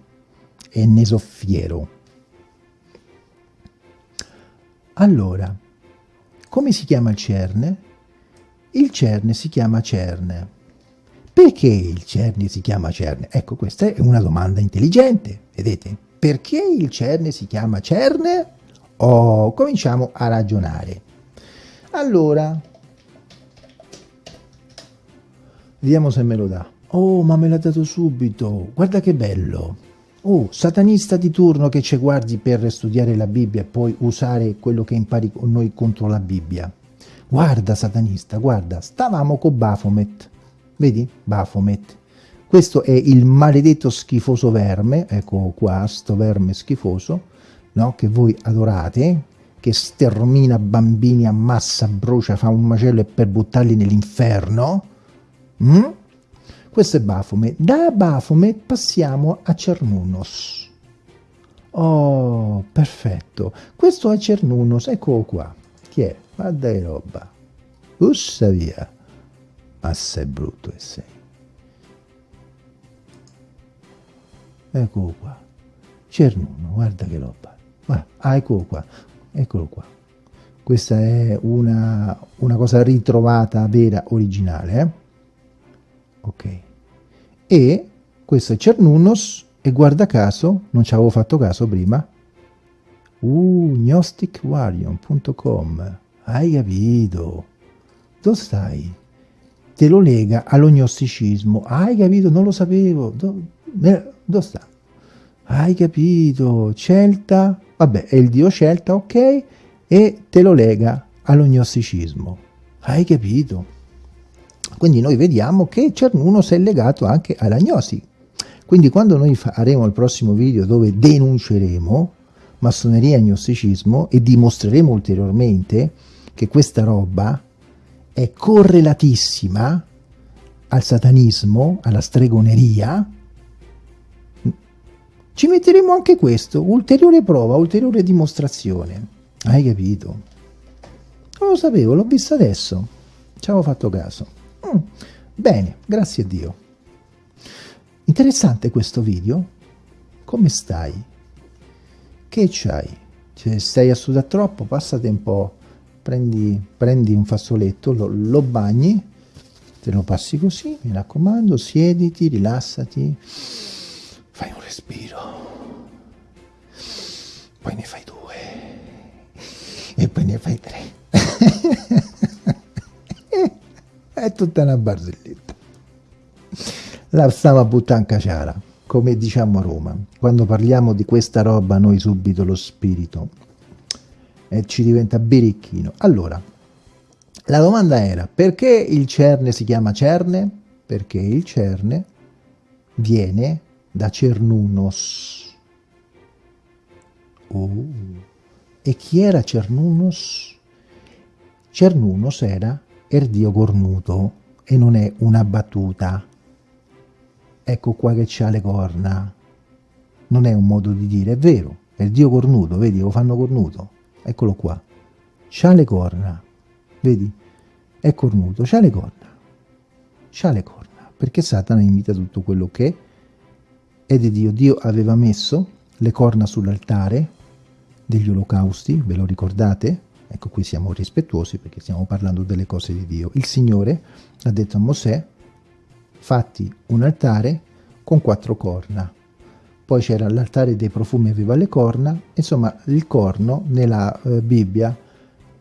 e ne so fiero. Allora, come si chiama il cerne? Il cerne si chiama cerne. Perché il cerne si chiama cerne? Ecco, questa è una domanda intelligente, vedete? Perché il cerne si chiama cerne? Oh, cominciamo a ragionare. Allora, vediamo se me lo dà. Oh, ma me l'ha dato subito. Guarda che bello. Oh, satanista di turno che ci guardi per studiare la Bibbia e poi usare quello che impari con noi contro la Bibbia. Guarda, satanista, guarda, stavamo con Baphomet. Vedi? Baphomet. Questo è il maledetto schifoso verme, ecco qua, sto verme schifoso, no? che voi adorate, che stermina bambini, ammassa, brucia, fa un macello e per buttarli nell'inferno. Mm? Questo è Baphomet. Da Baphomet passiamo a Cernunnos. Oh, perfetto. Questo è Cernunnos, eccolo qua. Chi è? Ma dai roba. Ussa via. Ma sei brutto che sei. Eccolo qua. Cernunno, guarda che roba. Guarda, ah, eccolo qua. Eccolo qua. Questa è una, una cosa ritrovata, vera, originale, eh? Ok e questo è Cernunnos e guarda caso non ci avevo fatto caso prima uh gnosticwarion.com hai capito dove stai? te lo lega allo gnosticismo hai capito? non lo sapevo dove, dove sta? hai capito? Celta vabbè è il dio Celta ok e te lo lega allo gnosticismo hai capito? Quindi noi vediamo che Cernuno si è legato anche alla gnosi. Quindi quando noi faremo il prossimo video dove denunceremo massoneria e gnosticismo e dimostreremo ulteriormente che questa roba è correlatissima al satanismo, alla stregoneria, ci metteremo anche questo, ulteriore prova, ulteriore dimostrazione. Hai capito? Non lo sapevo, l'ho visto adesso. Ci avevo fatto caso. Mm, bene, grazie a Dio. Interessante questo video. Come stai? Che c'hai? Se stai a sudare troppo, passate un po', prendi, prendi un fazzoletto, lo, lo bagni, te lo passi così, mi raccomando, siediti, rilassati, fai un respiro, poi ne fai due, e poi ne fai tre. è tutta una barzelletta. La stava buttando caciara, come diciamo a Roma. Quando parliamo di questa roba noi subito lo spirito e ci diventa birichino. Allora, la domanda era perché il cerne si chiama cerne? Perché il cerne viene da Cernunos. Oh. E chi era Cernunos? Cernunos era er Dio cornuto e non è una battuta. Ecco qua che c'ha le corna. Non è un modo di dire, è vero, è il Dio cornuto, vedi, lo fanno cornuto. Eccolo qua. C'ha le corna, vedi? È cornuto, c'ha le corna. C'ha le corna, perché Satana imita tutto quello che è di Dio. Dio aveva messo le corna sull'altare degli olocausti, ve lo ricordate? Ecco qui siamo rispettuosi perché stiamo parlando delle cose di Dio. Il Signore ha detto a Mosè, fatti un altare con quattro corna. Poi c'era l'altare dei profumi aveva le corna, insomma il corno nella eh, Bibbia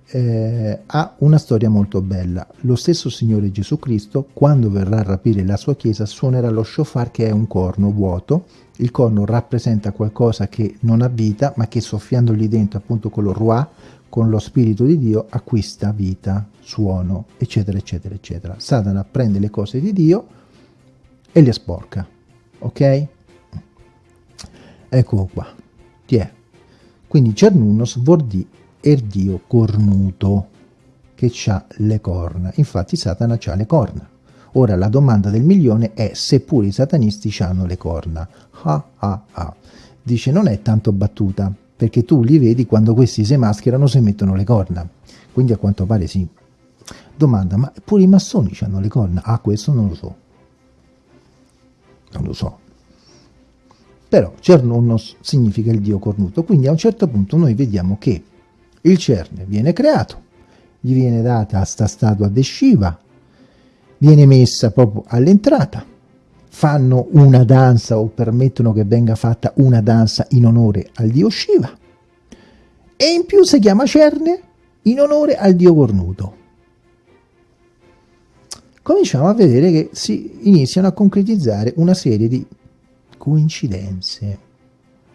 eh, ha una storia molto bella. Lo stesso Signore Gesù Cristo, quando verrà a rapire la sua chiesa, suonerà lo shofar che è un corno vuoto. Il corno rappresenta qualcosa che non ha vita, ma che soffiandogli dentro appunto con lo ruah, con lo Spirito di Dio acquista vita, suono, eccetera, eccetera, eccetera. Satana prende le cose di Dio e le sporca, ok? Eccolo qua, ti è. Quindi Cernunnos vuol dire è il dio cornuto che ha le corna. Infatti Satana ha le corna. Ora la domanda del milione è se pure i satanisti hanno le corna. Ah ah ah. Dice non è tanto battuta, perché tu li vedi quando questi si mascherano si mettono le corna. Quindi a quanto pare sì. Domanda, ma pure i massoni hanno le corna? Ah, questo non lo so. Non lo so. Però Cernunnos significa il dio cornuto, quindi a un certo punto noi vediamo che il cerne viene creato, gli viene data sta statua di Shiva, viene messa proprio all'entrata, fanno una danza o permettono che venga fatta una danza in onore al dio Shiva e in più si chiama Cerne in onore al dio cornuto. Cominciamo a vedere che si iniziano a concretizzare una serie di coincidenze,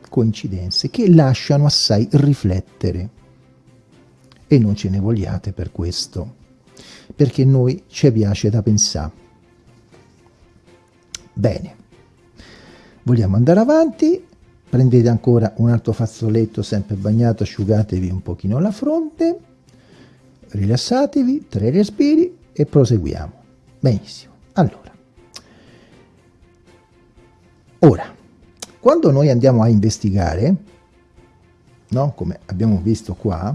coincidenze che lasciano assai riflettere e non ce ne vogliate per questo, perché noi ci piace da pensare. Bene, vogliamo andare avanti, prendete ancora un altro fazzoletto sempre bagnato, asciugatevi un pochino la fronte, rilassatevi, tre respiri e proseguiamo. Benissimo, allora. Ora, quando noi andiamo a investigare, no? come abbiamo visto qua,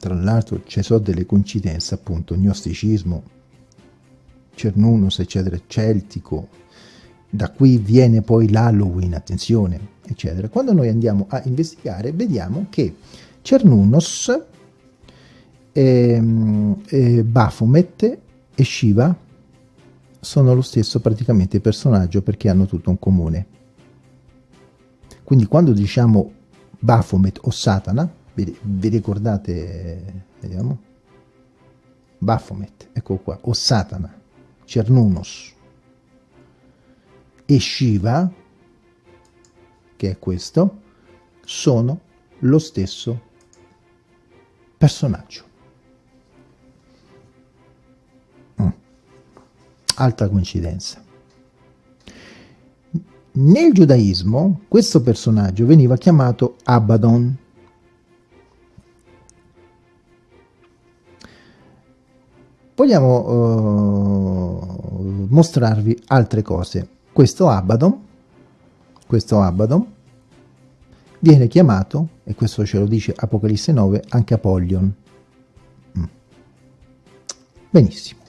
tra l'altro ci sono delle coincidenze, appunto, gnosticismo, Cernunnos, eccetera, celtico, da qui viene poi l'Halloween, attenzione, eccetera. Quando noi andiamo a investigare, vediamo che Cernunnos, ehm, eh, Baphomet e Shiva sono lo stesso praticamente personaggio perché hanno tutto in comune. Quindi quando diciamo Baphomet o Satana, vi, vi ricordate, vediamo, Baphomet, ecco qua, o Satana, Cernunnos e Shiva, che è questo, sono lo stesso personaggio. altra coincidenza. Nel giudaismo questo personaggio veniva chiamato Abaddon. Vogliamo uh, mostrarvi altre cose. Questo Abaddon, questo Abaddon viene chiamato, e questo ce lo dice Apocalisse 9, anche Apollyon. Mm. Benissimo.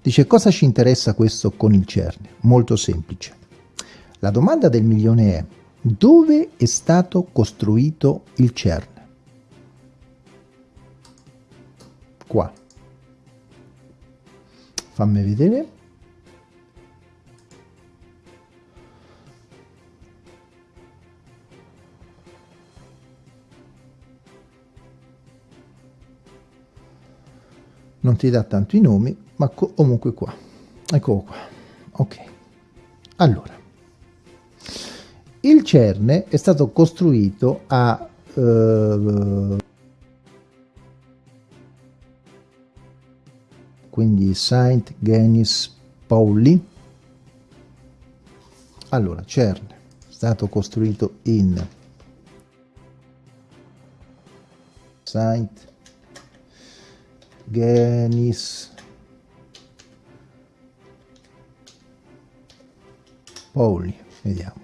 Dice cosa ci interessa questo con il CERN? Molto semplice. La domanda del milione è dove è stato costruito il CERN? Qua. Fammi vedere. Non ti dà tanto i nomi, ma comunque qua. Eccolo qua. Ok. Allora. Il cerne è stato costruito a eh, quindi Saint Genis Pauli allora cerne è stato costruito in Saint Genis Pauli, vediamo.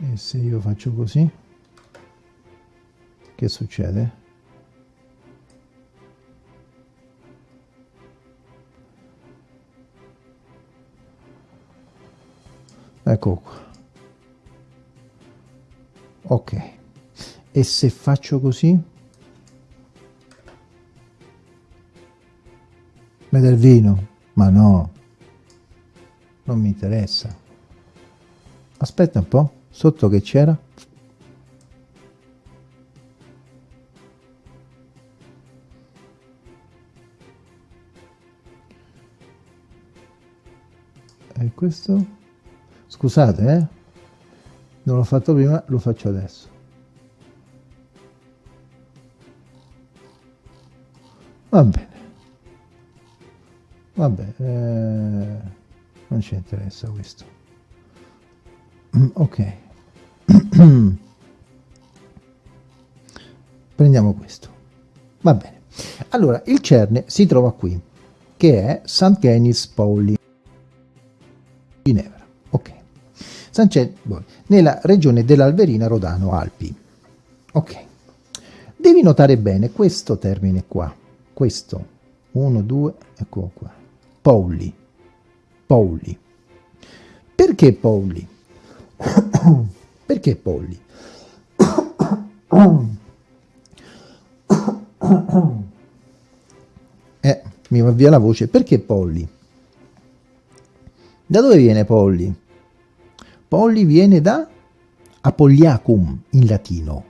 E se io faccio così, che succede? ecco qua. Ok. E se faccio così? Me del vino? Ma no. Non mi interessa. Aspetta un po' sotto che c'era? E questo? Scusate, eh? non l'ho fatto prima lo faccio adesso. Va bene. Vabbè eh, non ci interessa questo. Ok prendiamo questo. Va bene. Allora il cerne si trova qui che è St. Genis Pauli Ginevra. Ok. San nella regione dell'Alverina Rodano Alpi. Ok. Devi notare bene questo termine qua. Questo. 1 2 ecco qua. Pauli. Pauli. Perché Pauli perché Pauli eh mi va via la voce perché Polli da dove viene Polli Polli viene da Apogliacum in latino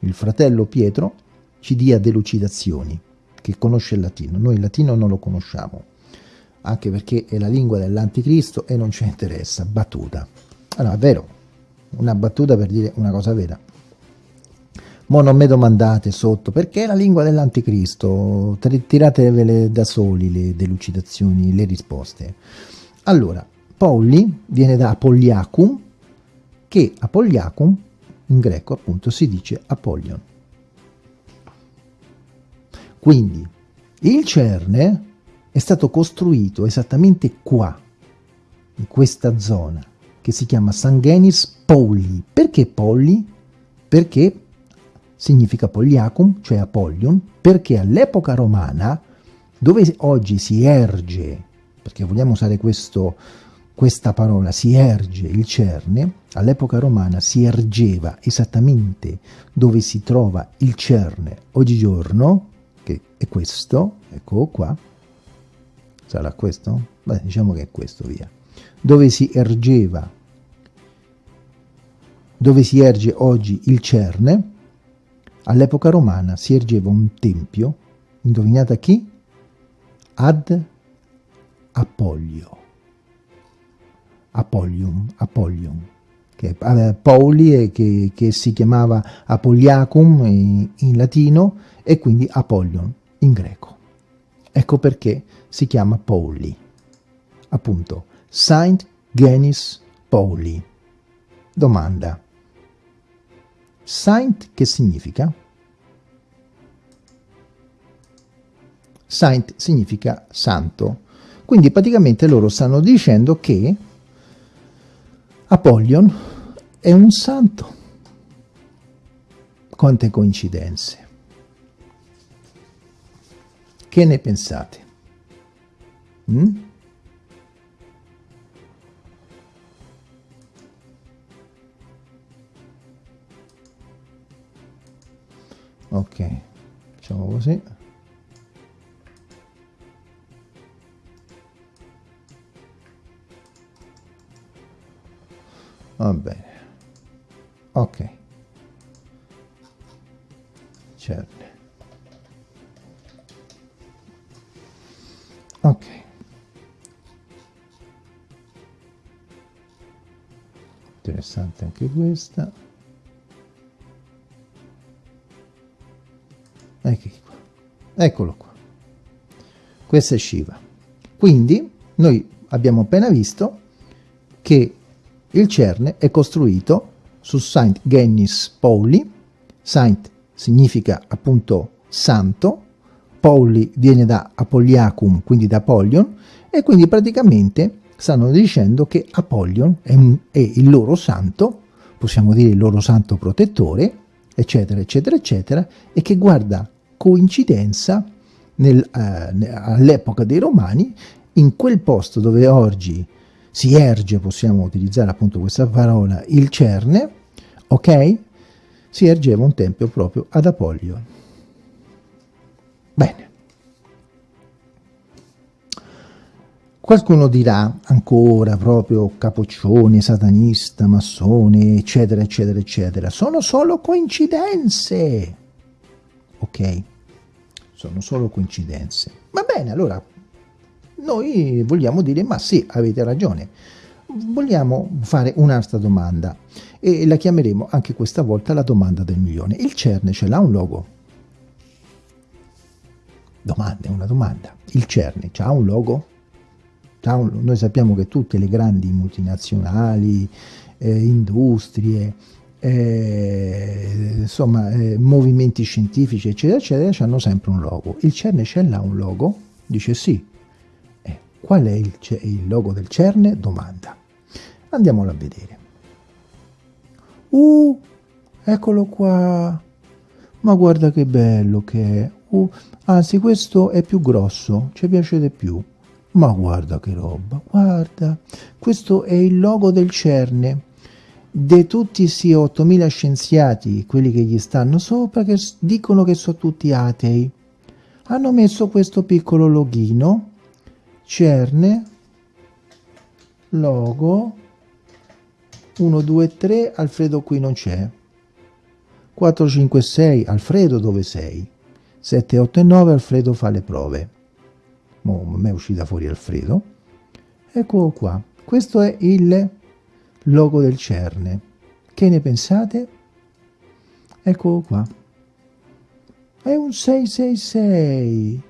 il fratello Pietro ci dia delucidazioni che conosce il latino. Noi il latino non lo conosciamo, anche perché è la lingua dell'anticristo e non ci interessa. Battuta. Allora, è vero, una battuta per dire una cosa vera. Mo non mi domandate sotto, perché è la lingua dell'anticristo? Tiratevele da soli le delucidazioni, le risposte. Allora, Polli viene da Apogliacum, che Apogliacum in greco appunto si dice Apollon. Quindi il cerne è stato costruito esattamente qua, in questa zona, che si chiama Sanguenis Polli. Perché Polli? Perché significa Pogliacum, cioè Apollon, perché all'epoca romana, dove oggi si erge, perché vogliamo usare questo, questa parola, si erge il cerne, all'epoca romana si ergeva esattamente dove si trova il cerne oggigiorno, che è questo, ecco qua, sarà questo? Beh, diciamo che è questo, via. Dove si ergeva, dove si erge oggi il Cerne, all'epoca romana si ergeva un tempio, indovinate a chi? Ad Appollio. Apollium, Apollium, che aveva Pauli che, che si chiamava Apogliacum in, in latino e quindi Apollon in greco. Ecco perché si chiama Pauli. Appunto, Saint Genis Pauli. Domanda. Saint che significa? Saint significa santo. Quindi praticamente loro stanno dicendo che Apollon è un santo. Quante coincidenze. Che ne pensate? Mm? Ok, facciamo così. Va bene. Ok. Certo. ok interessante anche questa eccolo qua. Questa è Shiva. Quindi noi abbiamo appena visto che il cerne è costruito su Saint Gennis Pauli. Saint significa appunto santo. Pauli viene da Apogliacum, quindi da Apollon, e quindi praticamente stanno dicendo che Apollon è, un, è il loro santo, possiamo dire il loro santo protettore, eccetera, eccetera, eccetera, e che guarda coincidenza nel, eh, all'epoca dei Romani, in quel posto dove oggi si erge, possiamo utilizzare appunto questa parola, il cerne, ok? Si ergeva un tempio proprio ad Apollon. Bene. Qualcuno dirà ancora proprio capoccione, satanista, massone, eccetera, eccetera, eccetera. Sono solo coincidenze. Ok? Sono solo coincidenze. Va bene, allora noi vogliamo dire, ma sì, avete ragione. vogliamo fare un'altra domanda e la chiameremo anche questa volta la domanda del milione. Il CERN ce l'ha un logo? Domanda, una domanda. Il CERN ha un logo? Noi sappiamo che tutte le grandi multinazionali, eh, industrie, eh, insomma, eh, movimenti scientifici, eccetera, eccetera, hanno sempre un logo. Il CERN ce l'ha un logo? Dice sì. Eh, qual è il, il logo del CERN? Domanda. Andiamolo a vedere. Uh, eccolo qua. Ma guarda che bello che è. Uh, anzi, questo è più grosso, ci piace di più. Ma guarda che roba, guarda. Questo è il logo del CERN. De tutti questi 8000 scienziati, quelli che gli stanno sopra, che dicono che sono tutti atei, hanno messo questo piccolo loghino, CERN, logo, 1, 2, 3, Alfredo qui non c'è, 4, 5, 6, Alfredo dove sei? 7, 8 e 9, Alfredo fa le prove. Mo, a me è uscita fuori Alfredo. Eccolo qua. Questo è il logo del CERN. Che ne pensate? Eccolo qua. È un 666.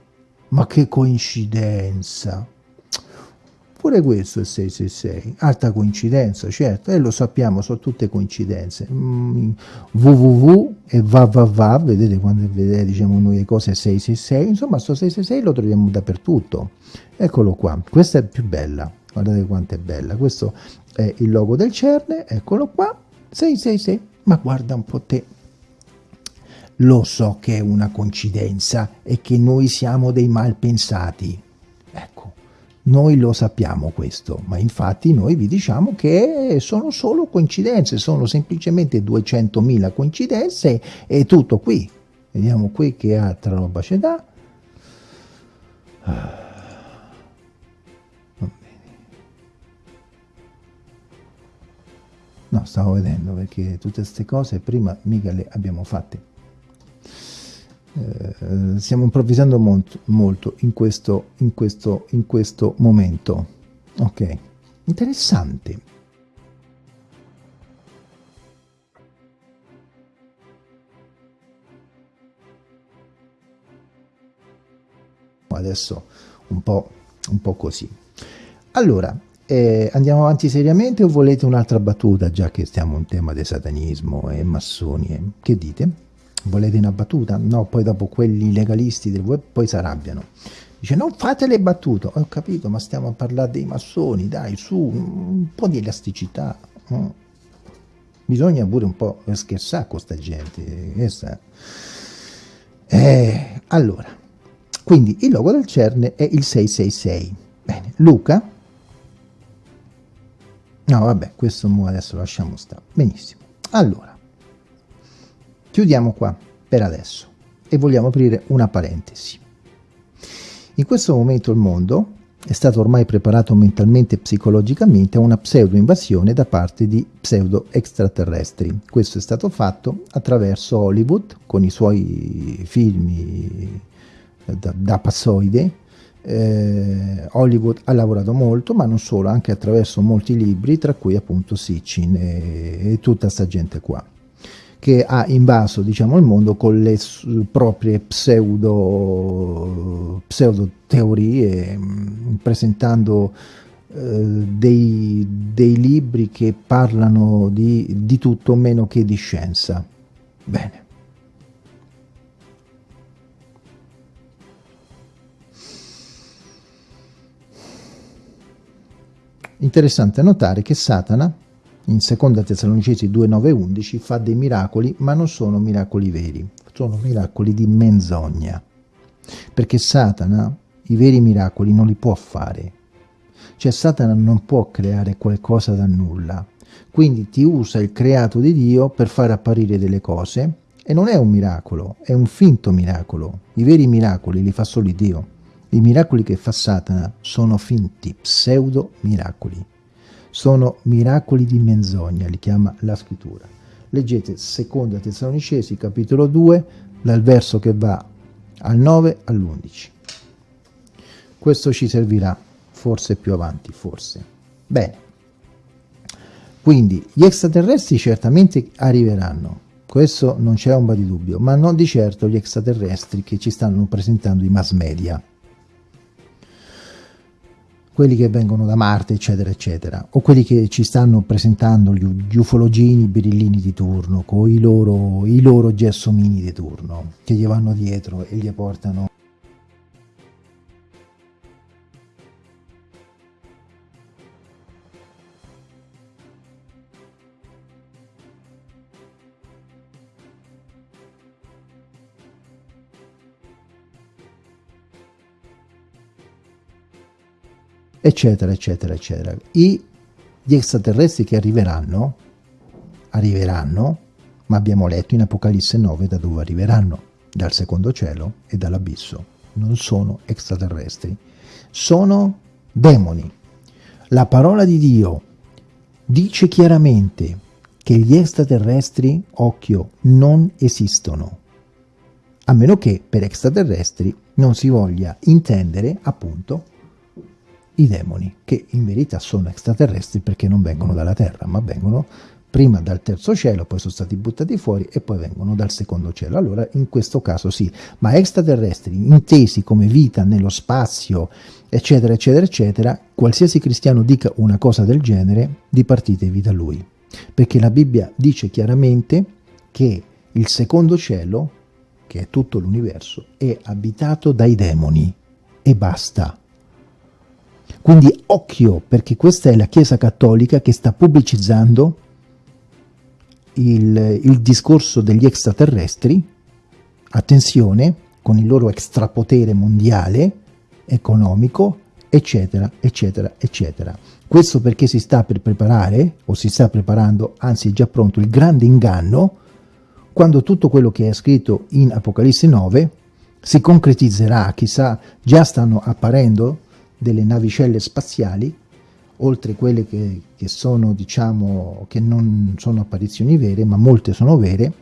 Ma che coincidenza! Pure questo è 666, alta coincidenza, certo, e lo sappiamo, sono tutte coincidenze. Mm, www e va va va, vedete quando vedete diciamo noi le cose 666, insomma sto 666 lo troviamo dappertutto. Eccolo qua, questa è più bella, guardate quanto è bella, questo è il logo del CERN, eccolo qua, 666, ma guarda un po' te. Lo so che è una coincidenza e che noi siamo dei malpensati, noi lo sappiamo questo, ma infatti noi vi diciamo che sono solo coincidenze, sono semplicemente 200.000 coincidenze e tutto qui. Vediamo qui che altra roba c'è da... No, stavo vedendo perché tutte queste cose prima mica le abbiamo fatte eh, stiamo improvvisando molto, molto in, questo, in, questo, in questo momento. Ok, interessante. Adesso un po', un po così. Allora, eh, andiamo avanti seriamente o volete un'altra battuta, già che stiamo in tema di satanismo e massoni? Che dite? volete una battuta? No, poi dopo quelli legalisti del web poi si arrabbiano. Dice non fate le battute, ho capito, ma stiamo a parlare dei massoni, dai, su, un po' di elasticità. Mm. Bisogna pure un po' scherzare con questa gente. Questa. Eh, allora, quindi il logo del CERN è il 666. Bene, Luca. No, vabbè, questo adesso lasciamo stare. Benissimo. Allora, Chiudiamo qua per adesso e vogliamo aprire una parentesi. In questo momento il mondo è stato ormai preparato mentalmente e psicologicamente a una pseudo-invasione da parte di pseudo-extraterrestri. Questo è stato fatto attraverso Hollywood, con i suoi film da, da passoide. Eh, Hollywood ha lavorato molto, ma non solo, anche attraverso molti libri, tra cui appunto Sitchin e, e tutta questa gente qua che ha invaso diciamo, il mondo con le proprie pseudo, pseudo teorie, mm, presentando eh, dei, dei, libri che parlano di, di tutto meno che di scienza. Bene. Interessante notare che Satana in seconda Tessalonicesi 2, 9 11 fa dei miracoli, ma non sono miracoli veri, sono miracoli di menzogna. Perché Satana i veri miracoli non li può fare. Cioè Satana non può creare qualcosa da nulla. Quindi ti usa il creato di Dio per far apparire delle cose e non è un miracolo, è un finto miracolo. I veri miracoli li fa solo Dio. I miracoli che fa Satana sono finti, pseudo miracoli sono miracoli di menzogna, li chiama la scrittura. Leggete seconda Tessalonicesi capitolo 2 dal verso che va al 9 all'11. Questo ci servirà forse più avanti, forse. Bene. Quindi gli extraterrestri certamente arriveranno, questo non c'è ombra di dubbio, ma non di certo gli extraterrestri che ci stanno presentando i mass media quelli che vengono da Marte, eccetera, eccetera, o quelli che ci stanno presentando gli, gli ufologini, birillini di turno, con i loro, i loro gelsomini di turno, che gli vanno dietro e gli portano eccetera, eccetera, eccetera. I, gli extraterrestri che arriveranno, arriveranno, ma abbiamo letto in Apocalisse 9 da dove arriveranno, dal secondo cielo e dall'abisso. Non sono extraterrestri, sono demoni. La parola di Dio dice chiaramente che gli extraterrestri, occhio, non esistono, a meno che per extraterrestri non si voglia intendere appunto i demoni, che in verità sono extraterrestri perché non vengono dalla Terra, ma vengono prima dal terzo cielo, poi sono stati buttati fuori e poi vengono dal secondo cielo. Allora in questo caso sì, ma extraterrestri intesi come vita nello spazio, eccetera, eccetera, eccetera, qualsiasi cristiano dica una cosa del genere, dipartitevi da lui. Perché la Bibbia dice chiaramente che il secondo cielo, che è tutto l'universo, è abitato dai demoni e basta. Quindi occhio, perché questa è la Chiesa Cattolica che sta pubblicizzando il, il discorso degli extraterrestri, attenzione, con il loro extrapotere mondiale, economico, eccetera, eccetera, eccetera. Questo perché si sta per preparare, o si sta preparando, anzi è già pronto, il grande inganno, quando tutto quello che è scritto in Apocalisse 9 si concretizzerà, chissà, già stanno apparendo delle navicelle spaziali, oltre quelle che, che sono, diciamo, che non sono apparizioni vere, ma molte sono vere,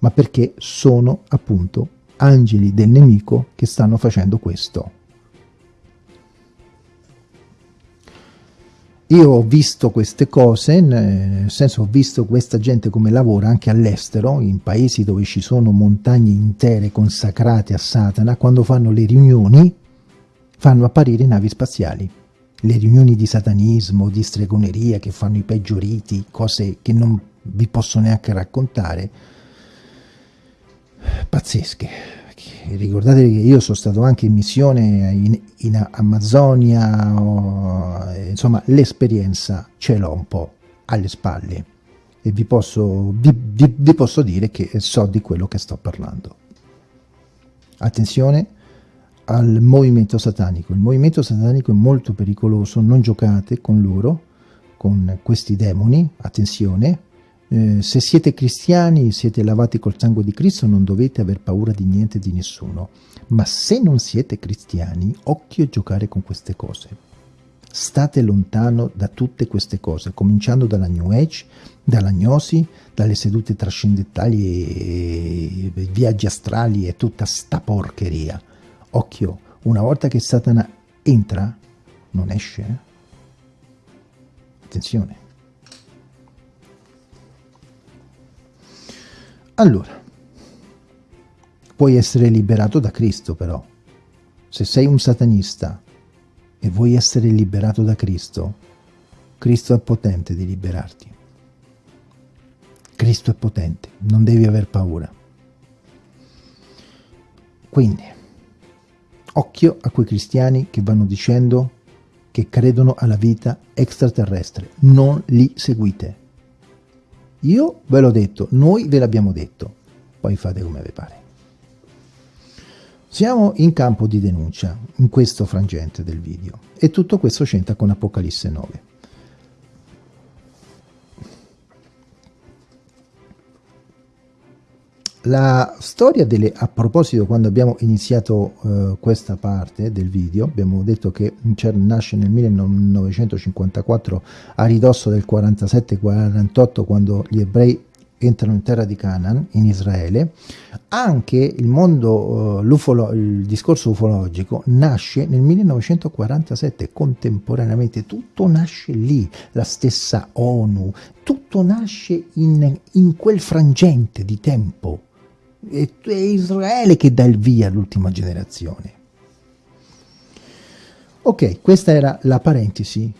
ma perché sono appunto angeli del nemico che stanno facendo questo. Io ho visto queste cose, nel senso ho visto questa gente come lavora anche all'estero, in paesi dove ci sono montagne intere consacrate a Satana, quando fanno le riunioni fanno apparire navi spaziali. Le riunioni di satanismo, di stregoneria che fanno i peggio riti, cose che non vi posso neanche raccontare, pazzesche. Ricordatevi che io sono stato anche in missione in, in Amazzonia, o, insomma l'esperienza ce l'ho un po' alle spalle e vi posso, vi, vi, vi posso dire che so di quello che sto parlando. Attenzione, al movimento satanico. Il movimento satanico è molto pericoloso, non giocate con loro, con questi demoni, attenzione. Eh, se siete cristiani, siete lavati col sangue di Cristo, non dovete aver paura di niente e di nessuno. Ma se non siete cristiani, occhio a giocare con queste cose. State lontano da tutte queste cose, cominciando dalla New Age, dall'agnosi, dalle sedute trascendentali viaggi astrali e tutta sta porcheria Occhio, una volta che Satana entra, non esce. Eh? Attenzione. Allora, puoi essere liberato da Cristo però. Se sei un satanista e vuoi essere liberato da Cristo, Cristo è potente di liberarti. Cristo è potente, non devi aver paura. Quindi, Occhio a quei cristiani che vanno dicendo che credono alla vita extraterrestre. Non li seguite. Io ve l'ho detto, noi ve l'abbiamo detto. Poi fate come vi pare. Siamo in campo di denuncia, in questo frangente del video, e tutto questo c'entra con Apocalisse 9. La storia delle, a proposito quando abbiamo iniziato uh, questa parte del video, abbiamo detto che CERN nasce nel 1954 a ridosso del 47-48 quando gli ebrei entrano in terra di Canaan, in Israele, anche il mondo, uh, il discorso ufologico nasce nel 1947, contemporaneamente, tutto nasce lì, la stessa ONU, tutto nasce in, in quel frangente di tempo. È, è Israele che dà il via all'ultima generazione. Ok, questa era la parentesi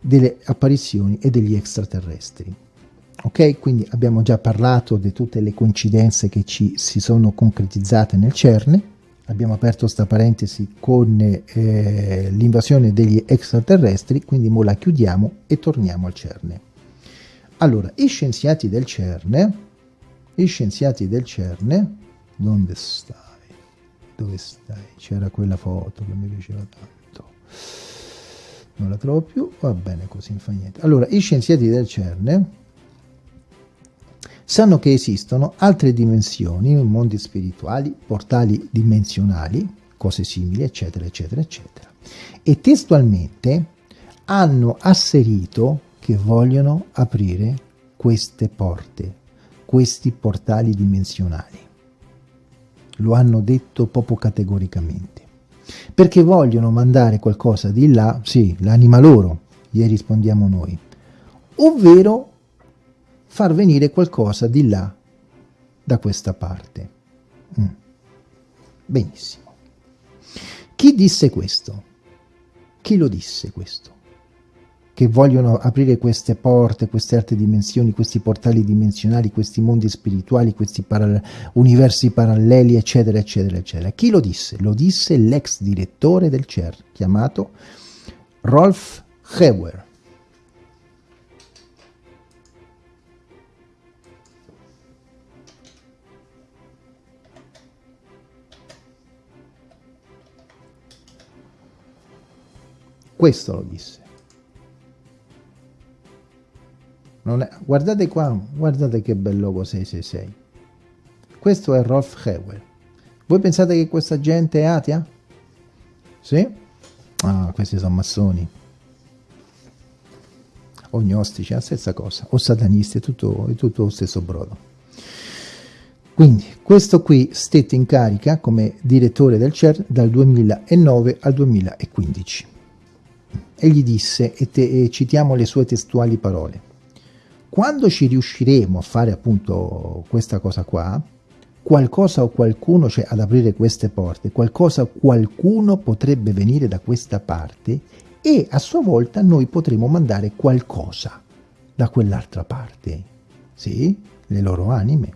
delle apparizioni e degli extraterrestri. Ok, quindi abbiamo già parlato di tutte le coincidenze che ci si sono concretizzate nel CERN, abbiamo aperto questa parentesi con eh, l'invasione degli extraterrestri, quindi ora la chiudiamo e torniamo al CERN. Allora, i scienziati del CERN, i scienziati del CERN, dove stai? Dove stai? C'era quella foto che mi piaceva tanto. Non la trovo più, va bene così, non fa niente. Allora, i scienziati del CERN sanno che esistono altre dimensioni, mondi spirituali, portali dimensionali, cose simili, eccetera, eccetera, eccetera. E testualmente hanno asserito che vogliono aprire queste porte, questi portali dimensionali. Lo hanno detto proprio categoricamente. Perché vogliono mandare qualcosa di là, sì, l'anima loro, gli rispondiamo noi, ovvero far venire qualcosa di là, da questa parte. Mm. Benissimo. Chi disse questo? Chi lo disse questo? Che vogliono aprire queste porte, queste altre dimensioni, questi portali dimensionali, questi mondi spirituali, questi paral universi paralleli, eccetera, eccetera, eccetera. Chi lo disse? Lo disse l'ex direttore del CER, chiamato Rolf Heuer. Questo lo disse. È, guardate qua, guardate che bel logo 666. Questo è Rolf Hewell. Voi pensate che questa gente è atea? Sì? Ah, questi sono massoni. O gnostici, la stessa cosa. O satanisti, è tutto, è tutto lo stesso brodo. Quindi, questo qui stette in carica come direttore del CER dal 2009 al 2015 e gli disse, e, te, e citiamo le sue testuali parole, quando ci riusciremo a fare appunto questa cosa qua, qualcosa o qualcuno, cioè ad aprire queste porte, qualcosa o qualcuno potrebbe venire da questa parte e a sua volta noi potremo mandare qualcosa da quell'altra parte. Sì, le loro anime.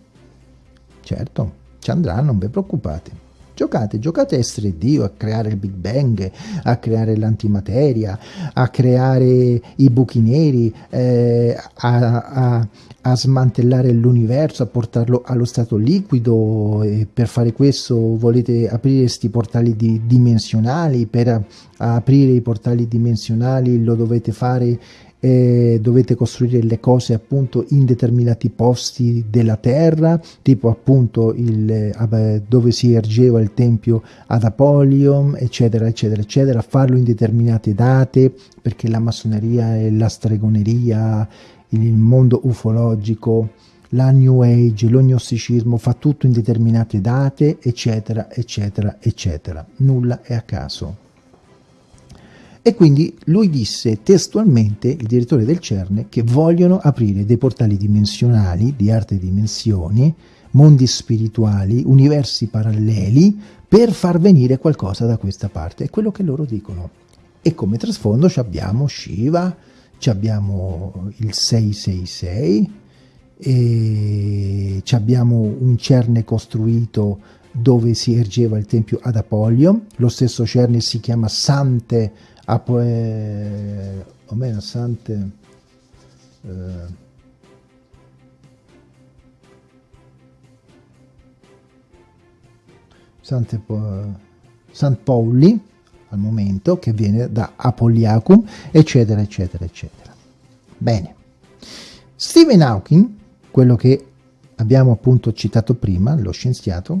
Certo, ci andranno, non vi preoccupate. Giocate, giocate a essere Dio, a creare il Big Bang, a creare l'antimateria, a creare i buchi neri, eh, a, a, a, smantellare l'universo, a portarlo allo stato liquido. E per fare questo volete aprire questi portali di, dimensionali, per aprire i portali dimensionali lo dovete fare eh, dovete costruire le cose appunto in determinati posti della terra, tipo appunto il, eh, dove si ergeva il tempio ad Apolion, eccetera, eccetera, eccetera, farlo in determinate date, perché la massoneria e la stregoneria, il mondo ufologico, la New Age, lo gnosticismo fa tutto in determinate date, eccetera, eccetera, eccetera. Nulla è a caso. E quindi lui disse testualmente, il direttore del CERN, che vogliono aprire dei portali dimensionali di altre dimensioni, mondi spirituali, universi paralleli, per far venire qualcosa da questa parte. È quello che loro dicono. E come trasfondo abbiamo Shiva, abbiamo il 666, e abbiamo un CERN costruito dove si ergeva il tempio ad Apollio, lo stesso CERN si chiama Sante Apo, eh, o meno Sante eh, Sante, San Pauli al momento che viene da Apoliacum eccetera eccetera eccetera. Bene. Stephen Hawking quello che abbiamo appunto citato prima lo scienziato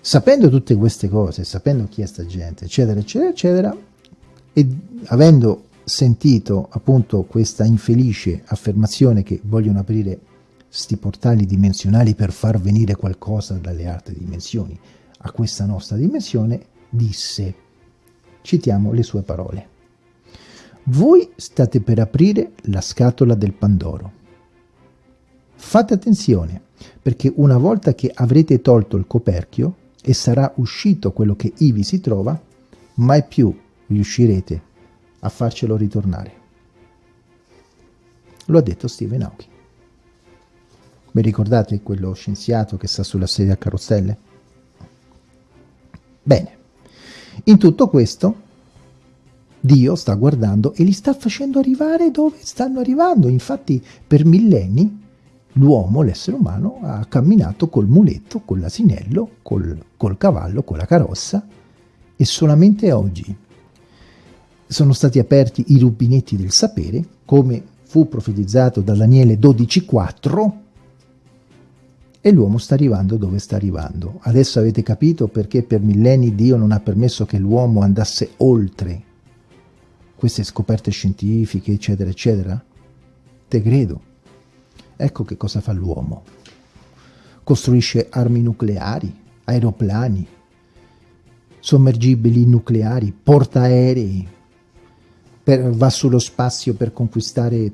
sapendo tutte queste cose sapendo chi è sta gente eccetera eccetera eccetera e avendo sentito appunto questa infelice affermazione che vogliono aprire sti portali dimensionali per far venire qualcosa dalle altre dimensioni a questa nostra dimensione, disse, citiamo le sue parole, voi state per aprire la scatola del Pandoro. Fate attenzione, perché una volta che avrete tolto il coperchio e sarà uscito quello che ivi si trova, mai più riuscirete a farcelo ritornare. Lo ha detto Stephen Hawking. Vi ricordate quello scienziato che sta sulla sedia a carrozzelle? Bene, in tutto questo Dio sta guardando e li sta facendo arrivare dove stanno arrivando. Infatti per millenni l'uomo, l'essere umano, ha camminato col muletto, con l'asinello, col, col cavallo, con la carrozza e solamente oggi sono stati aperti i rubinetti del sapere, come fu profetizzato da Daniele 12,4 e l'uomo sta arrivando dove sta arrivando. Adesso avete capito perché per millenni Dio non ha permesso che l'uomo andasse oltre queste scoperte scientifiche, eccetera, eccetera? Te credo. Ecco che cosa fa l'uomo. Costruisce armi nucleari, aeroplani, sommergibili nucleari, portaerei, per, va sullo spazio per conquistare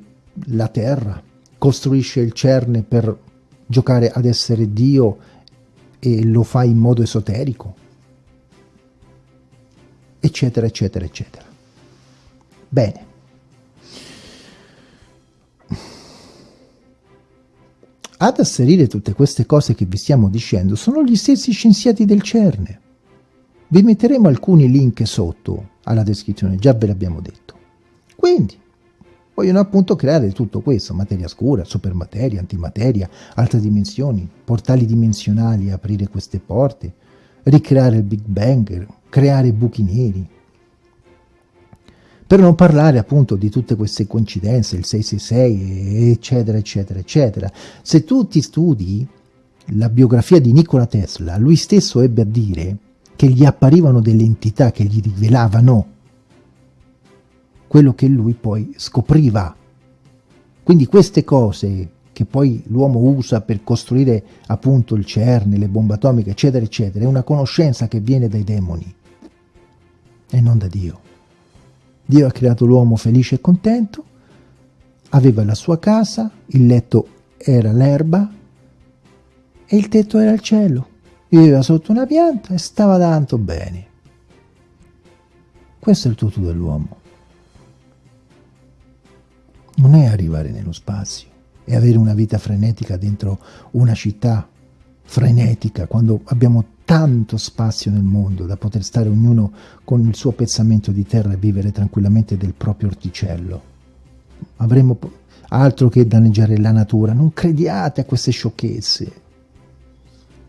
la Terra, costruisce il CERN per giocare ad essere Dio e lo fa in modo esoterico, eccetera, eccetera, eccetera. Bene. Ad asserire tutte queste cose che vi stiamo dicendo sono gli stessi scienziati del CERN. Vi metteremo alcuni link sotto alla descrizione, già ve l'abbiamo detto. Quindi, vogliono appunto creare tutto questo, materia scura, supermateria, antimateria, altre dimensioni, portali dimensionali, aprire queste porte, ricreare il Big Bang, creare buchi neri, per non parlare appunto di tutte queste coincidenze, il 666, eccetera, eccetera, eccetera. Se tu ti studi la biografia di Nikola Tesla, lui stesso ebbe a dire che gli apparivano delle entità che gli rivelavano quello che lui poi scopriva. Quindi queste cose che poi l'uomo usa per costruire appunto il CERN, le bombe atomiche, eccetera, eccetera, è una conoscenza che viene dai demoni e non da Dio. Dio ha creato l'uomo felice e contento, aveva la sua casa, il letto era l'erba e il tetto era il cielo. Viveva sotto una pianta e stava tanto bene. Questo è il tutto dell'uomo. Non è arrivare nello spazio, è avere una vita frenetica dentro una città frenetica, quando abbiamo tanto spazio nel mondo da poter stare ognuno con il suo pezzamento di terra e vivere tranquillamente del proprio orticello. Avremo altro che danneggiare la natura, non crediate a queste sciocchezze.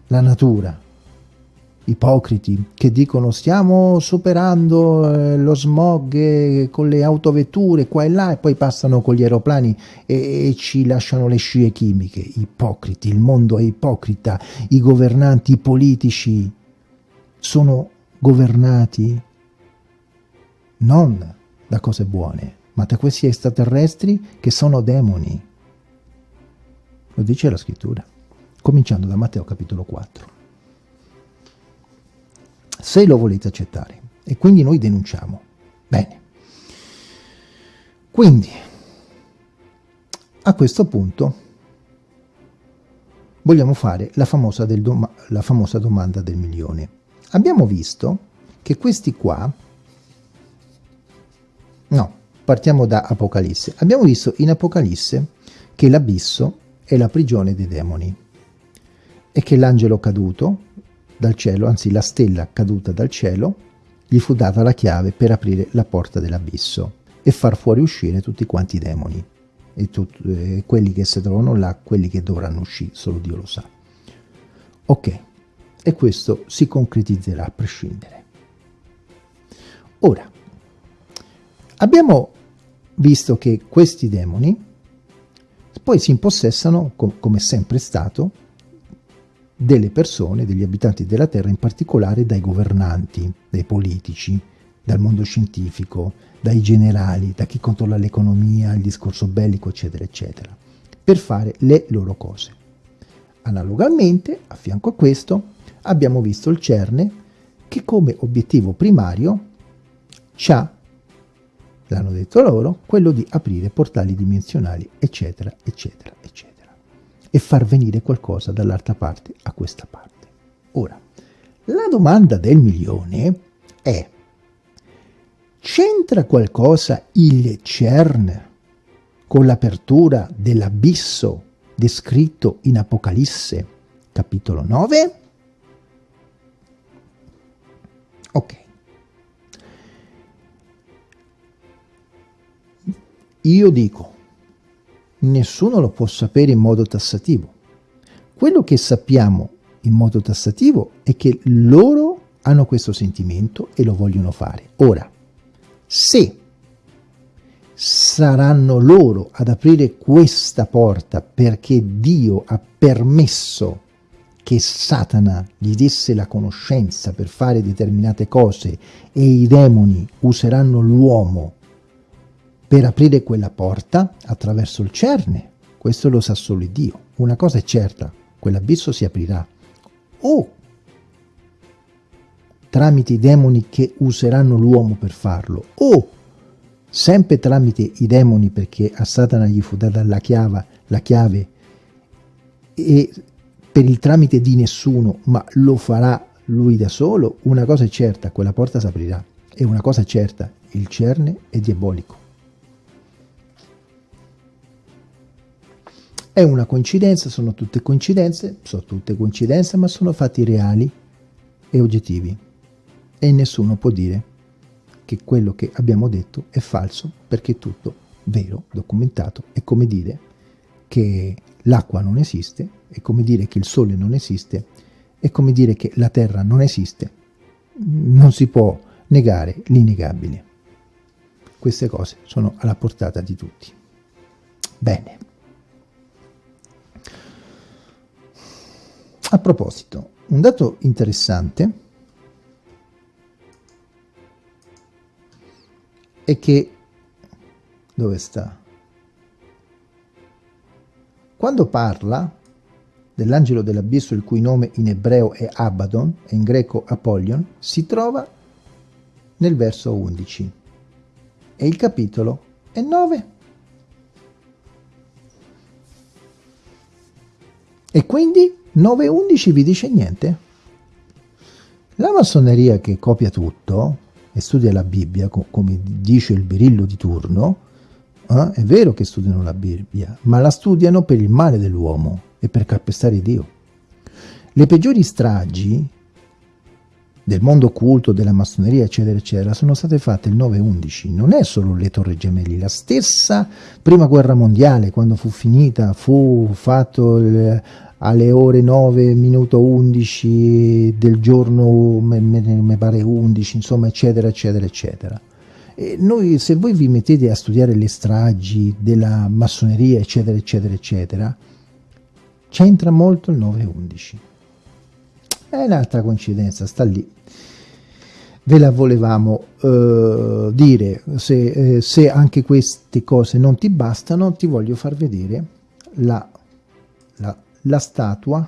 La natura ipocriti che dicono stiamo superando eh, lo smog eh, con le autovetture qua e là e poi passano con gli aeroplani e, e, ci lasciano le scie chimiche. Ipocriti, il mondo è ipocrita, i governanti, i politici sono governati non da cose buone, ma da questi extraterrestri che sono demoni. Lo dice la scrittura, cominciando da Matteo capitolo 4 se lo volete accettare. E quindi noi denunciamo. Bene. Quindi, a questo punto, vogliamo fare la famosa, doma la famosa domanda del milione. Abbiamo visto che questi qua, no, partiamo da Apocalisse. Abbiamo visto in Apocalisse che l'abisso è la prigione dei demoni e che l'angelo caduto dal cielo, anzi la stella caduta dal cielo, gli fu data la chiave per aprire la porta dell'abisso e far fuori uscire tutti quanti i demoni e, tut, eh, quelli che si trovano là, quelli che dovranno uscire, solo Dio lo sa. Ok, e questo si concretizzerà a prescindere. Ora, abbiamo visto che questi demoni poi si impossessano, com come è sempre stato, delle persone, degli abitanti della Terra, in particolare dai governanti, dai politici, dal mondo scientifico, dai generali, da chi controlla l'economia, il discorso bellico, eccetera, eccetera. per fare le loro cose. Analogamente, a fianco a questo, abbiamo visto il CERNE che come obiettivo primario ha, l'hanno detto loro, quello di aprire portali dimensionali, eccetera, eccetera, eccetera, e far venire qualcosa dall'altra parte a questa parte. Ora, la domanda del milione è, c'entra qualcosa il CERN con l'apertura dell'abisso descritto in Apocalisse capitolo 9? Ok. Io dico, nessuno lo può sapere in modo tassativo. Quello che sappiamo in modo tassativo è che loro hanno questo sentimento e lo vogliono fare. Ora, se saranno loro ad aprire questa porta perché Dio ha permesso che Satana gli desse la conoscenza per fare determinate cose e i demoni useranno l'uomo per aprire quella porta attraverso il cerne. Questo lo sa solo Dio. Una cosa è certa, quell'abisso si aprirà. O tramite i demoni che useranno l'uomo per farlo, o sempre tramite i demoni perché a Satana gli fu data la chiave, la chiave e per il tramite di nessuno, ma lo farà lui da solo, una cosa è certa, quella porta si aprirà. E una cosa è certa, il cerne è diabolico. È una coincidenza, sono tutte coincidenze, sono tutte coincidenze, ma sono fatti reali e oggettivi. E nessuno può dire che quello che abbiamo detto è falso, perché è tutto vero, documentato. È come dire che l'acqua non esiste, è come dire che il sole non esiste, è come dire che la terra non esiste. Non si può negare l'innegabile. Queste cose sono alla portata di tutti. Bene. A proposito, un dato interessante è che... dove sta? Quando parla dell'angelo dell'abisso il cui nome in ebreo è Abaddon e in greco Apollyon, si trova nel verso 11 e il capitolo è 9. E quindi 9.11 vi dice niente? La massoneria che copia tutto e studia la Bibbia, come dice il birillo di turno, eh, è vero che studiano la Bibbia, ma la studiano per il male dell'uomo e per calpestare Dio. Le peggiori stragi del mondo occulto, della massoneria, eccetera, eccetera, sono state fatte il 9-11. Non è solo le torre gemelli, la stessa prima guerra mondiale, quando fu finita, fu fatto il, alle ore 9 minuto 11 del giorno mi pare 11 insomma eccetera eccetera eccetera. E noi se voi vi mettete a studiare le stragi della massoneria eccetera eccetera eccetera c'entra molto il 9-11 è un'altra coincidenza sta lì ve la volevamo eh, dire se, eh, se anche queste cose non ti bastano ti voglio far vedere la, la la statua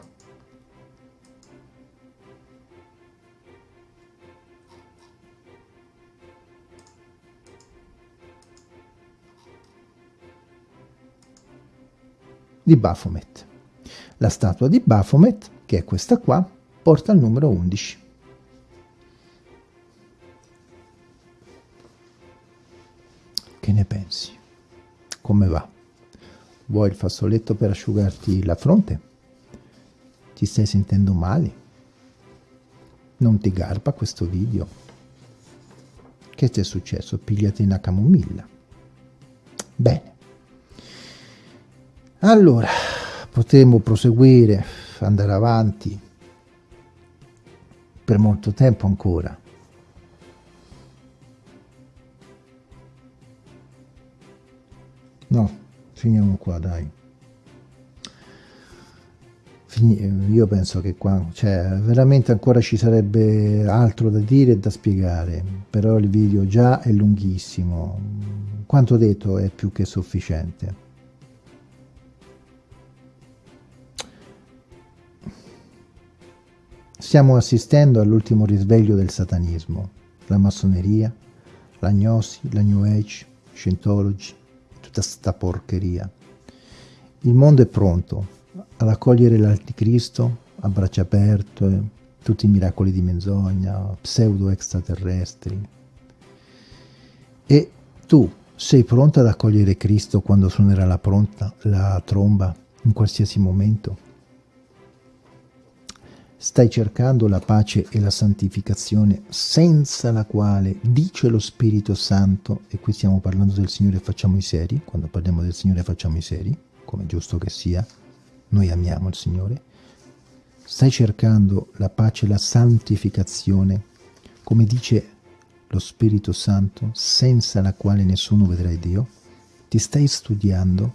di Baphomet. La statua di Baphomet, che è questa qua, porta il numero 11. Che ne pensi? Come va? Vuoi il fazzoletto per asciugarti la fronte? Ti stai sentendo male? Non ti garba questo video? Che ti è successo? Pigliati una camomilla. Bene. Allora, potremmo proseguire, andare avanti per molto tempo ancora. No, finiamo qua, dai. Fin io penso che qua, cioè, veramente ancora ci sarebbe altro da dire e da spiegare, però il video già è lunghissimo. Quanto detto è più che sufficiente. Stiamo assistendo all'ultimo risveglio del satanismo, la massoneria, la gnosi, la new age, Scientology, tutta sta porcheria. Il mondo è pronto ad accogliere l'anticristo a braccia aperte, tutti i miracoli di menzogna, pseudo extraterrestri. E tu sei pronto ad accogliere Cristo quando suonerà la, pronta, la tromba in qualsiasi momento? Stai cercando la pace e la santificazione senza la quale, dice lo Spirito Santo, e qui stiamo parlando del Signore facciamo i seri, quando parliamo del Signore facciamo i seri, come giusto che sia, noi amiamo il Signore, stai cercando la pace e la santificazione, come dice lo Spirito Santo, senza la quale nessuno vedrà Dio, ti stai studiando,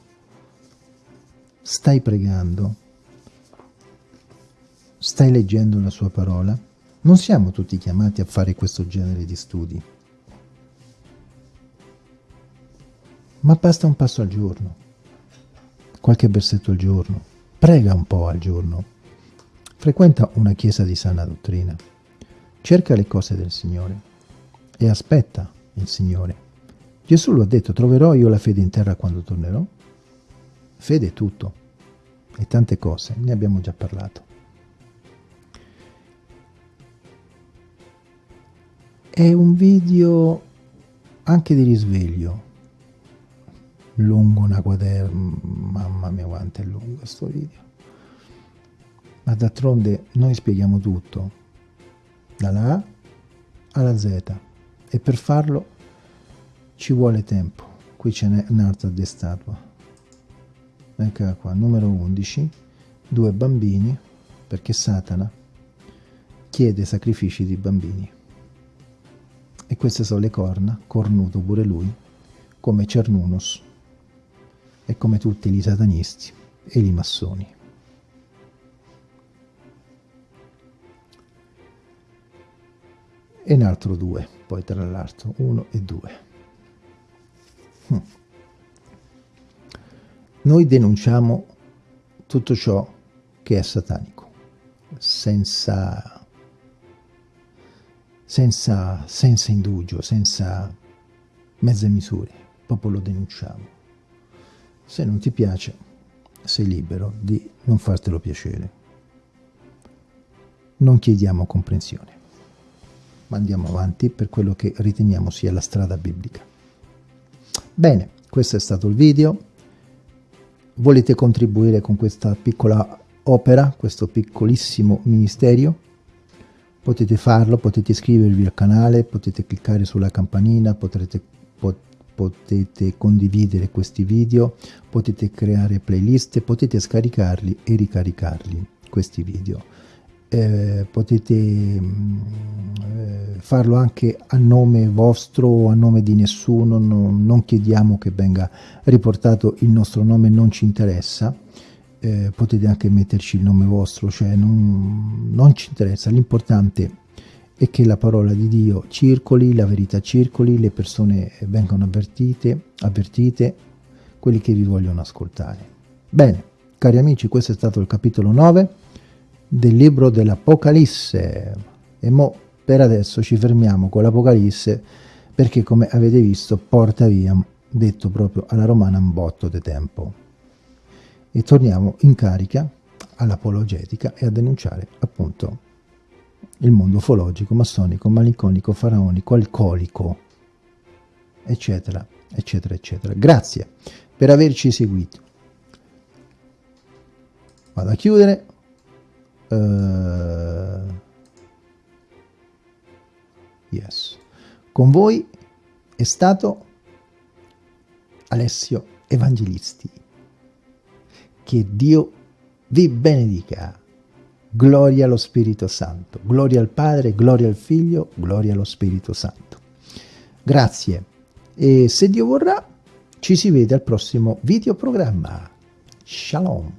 stai pregando, Stai leggendo la sua parola? Non siamo tutti chiamati a fare questo genere di studi. Ma basta un passo al giorno, qualche versetto al giorno, prega un po' al giorno, frequenta una chiesa di sana dottrina, cerca le cose del Signore e aspetta il Signore. Gesù lo ha detto, troverò io la fede in terra quando tornerò? Fede è tutto e tante cose, ne abbiamo già parlato. È un video anche di risveglio, lungo una quaderna, mamma mia quanto è lungo questo video. Ma d'altronde noi spieghiamo tutto, dalla A alla Z, e per farlo ci vuole tempo. Qui ce n'è un'altra di statua. Eccola qua, numero 11, due bambini, perché Satana chiede sacrifici di bambini. E queste sono le corna, cornuto pure lui, come Cernunnos e come tutti gli satanisti e i massoni. E un altro due, poi tra l'altro, uno e due. Hm. Noi denunciamo tutto ciò che è satanico, senza senza, senza indugio, senza mezze misure, proprio lo denunciamo. Se non ti piace, sei libero di non fartelo piacere. Non chiediamo comprensione, ma andiamo avanti per quello che riteniamo sia la strada biblica. Bene, questo è stato il video. Volete contribuire con questa piccola opera, questo piccolissimo ministerio? Potete farlo, potete iscrivervi al canale, potete cliccare sulla campanina, potrete, pot, potete condividere questi video, potete creare playlist, potete scaricarli e ricaricarli, questi video. Eh, potete mh, eh, farlo anche a nome vostro o a nome di nessuno, non, non chiediamo che venga riportato il nostro nome, non ci interessa eh, potete anche metterci il nome vostro, cioè non, non ci interessa, l'importante è che la parola di Dio circoli, la verità circoli, le persone vengano avvertite, avvertite, quelli che vi vogliono ascoltare. Bene, cari amici, questo è stato il capitolo 9 del libro dell'Apocalisse. E mo per adesso ci fermiamo con l'Apocalisse perché come avete visto porta via, detto proprio alla romana, un botto di tempo e torniamo in carica all'apologetica e a denunciare appunto il mondo ufologico, massonico, malinconico, faraonico, alcolico, eccetera, eccetera, eccetera. Grazie per averci seguito. Vado a chiudere. Uh, yes. Con voi è stato Alessio Evangelisti. Che Dio vi benedica. Gloria allo Spirito Santo. Gloria al Padre, gloria al Figlio, gloria allo Spirito Santo. Grazie. E se Dio vorrà, ci si vede al prossimo videoprogramma. Shalom.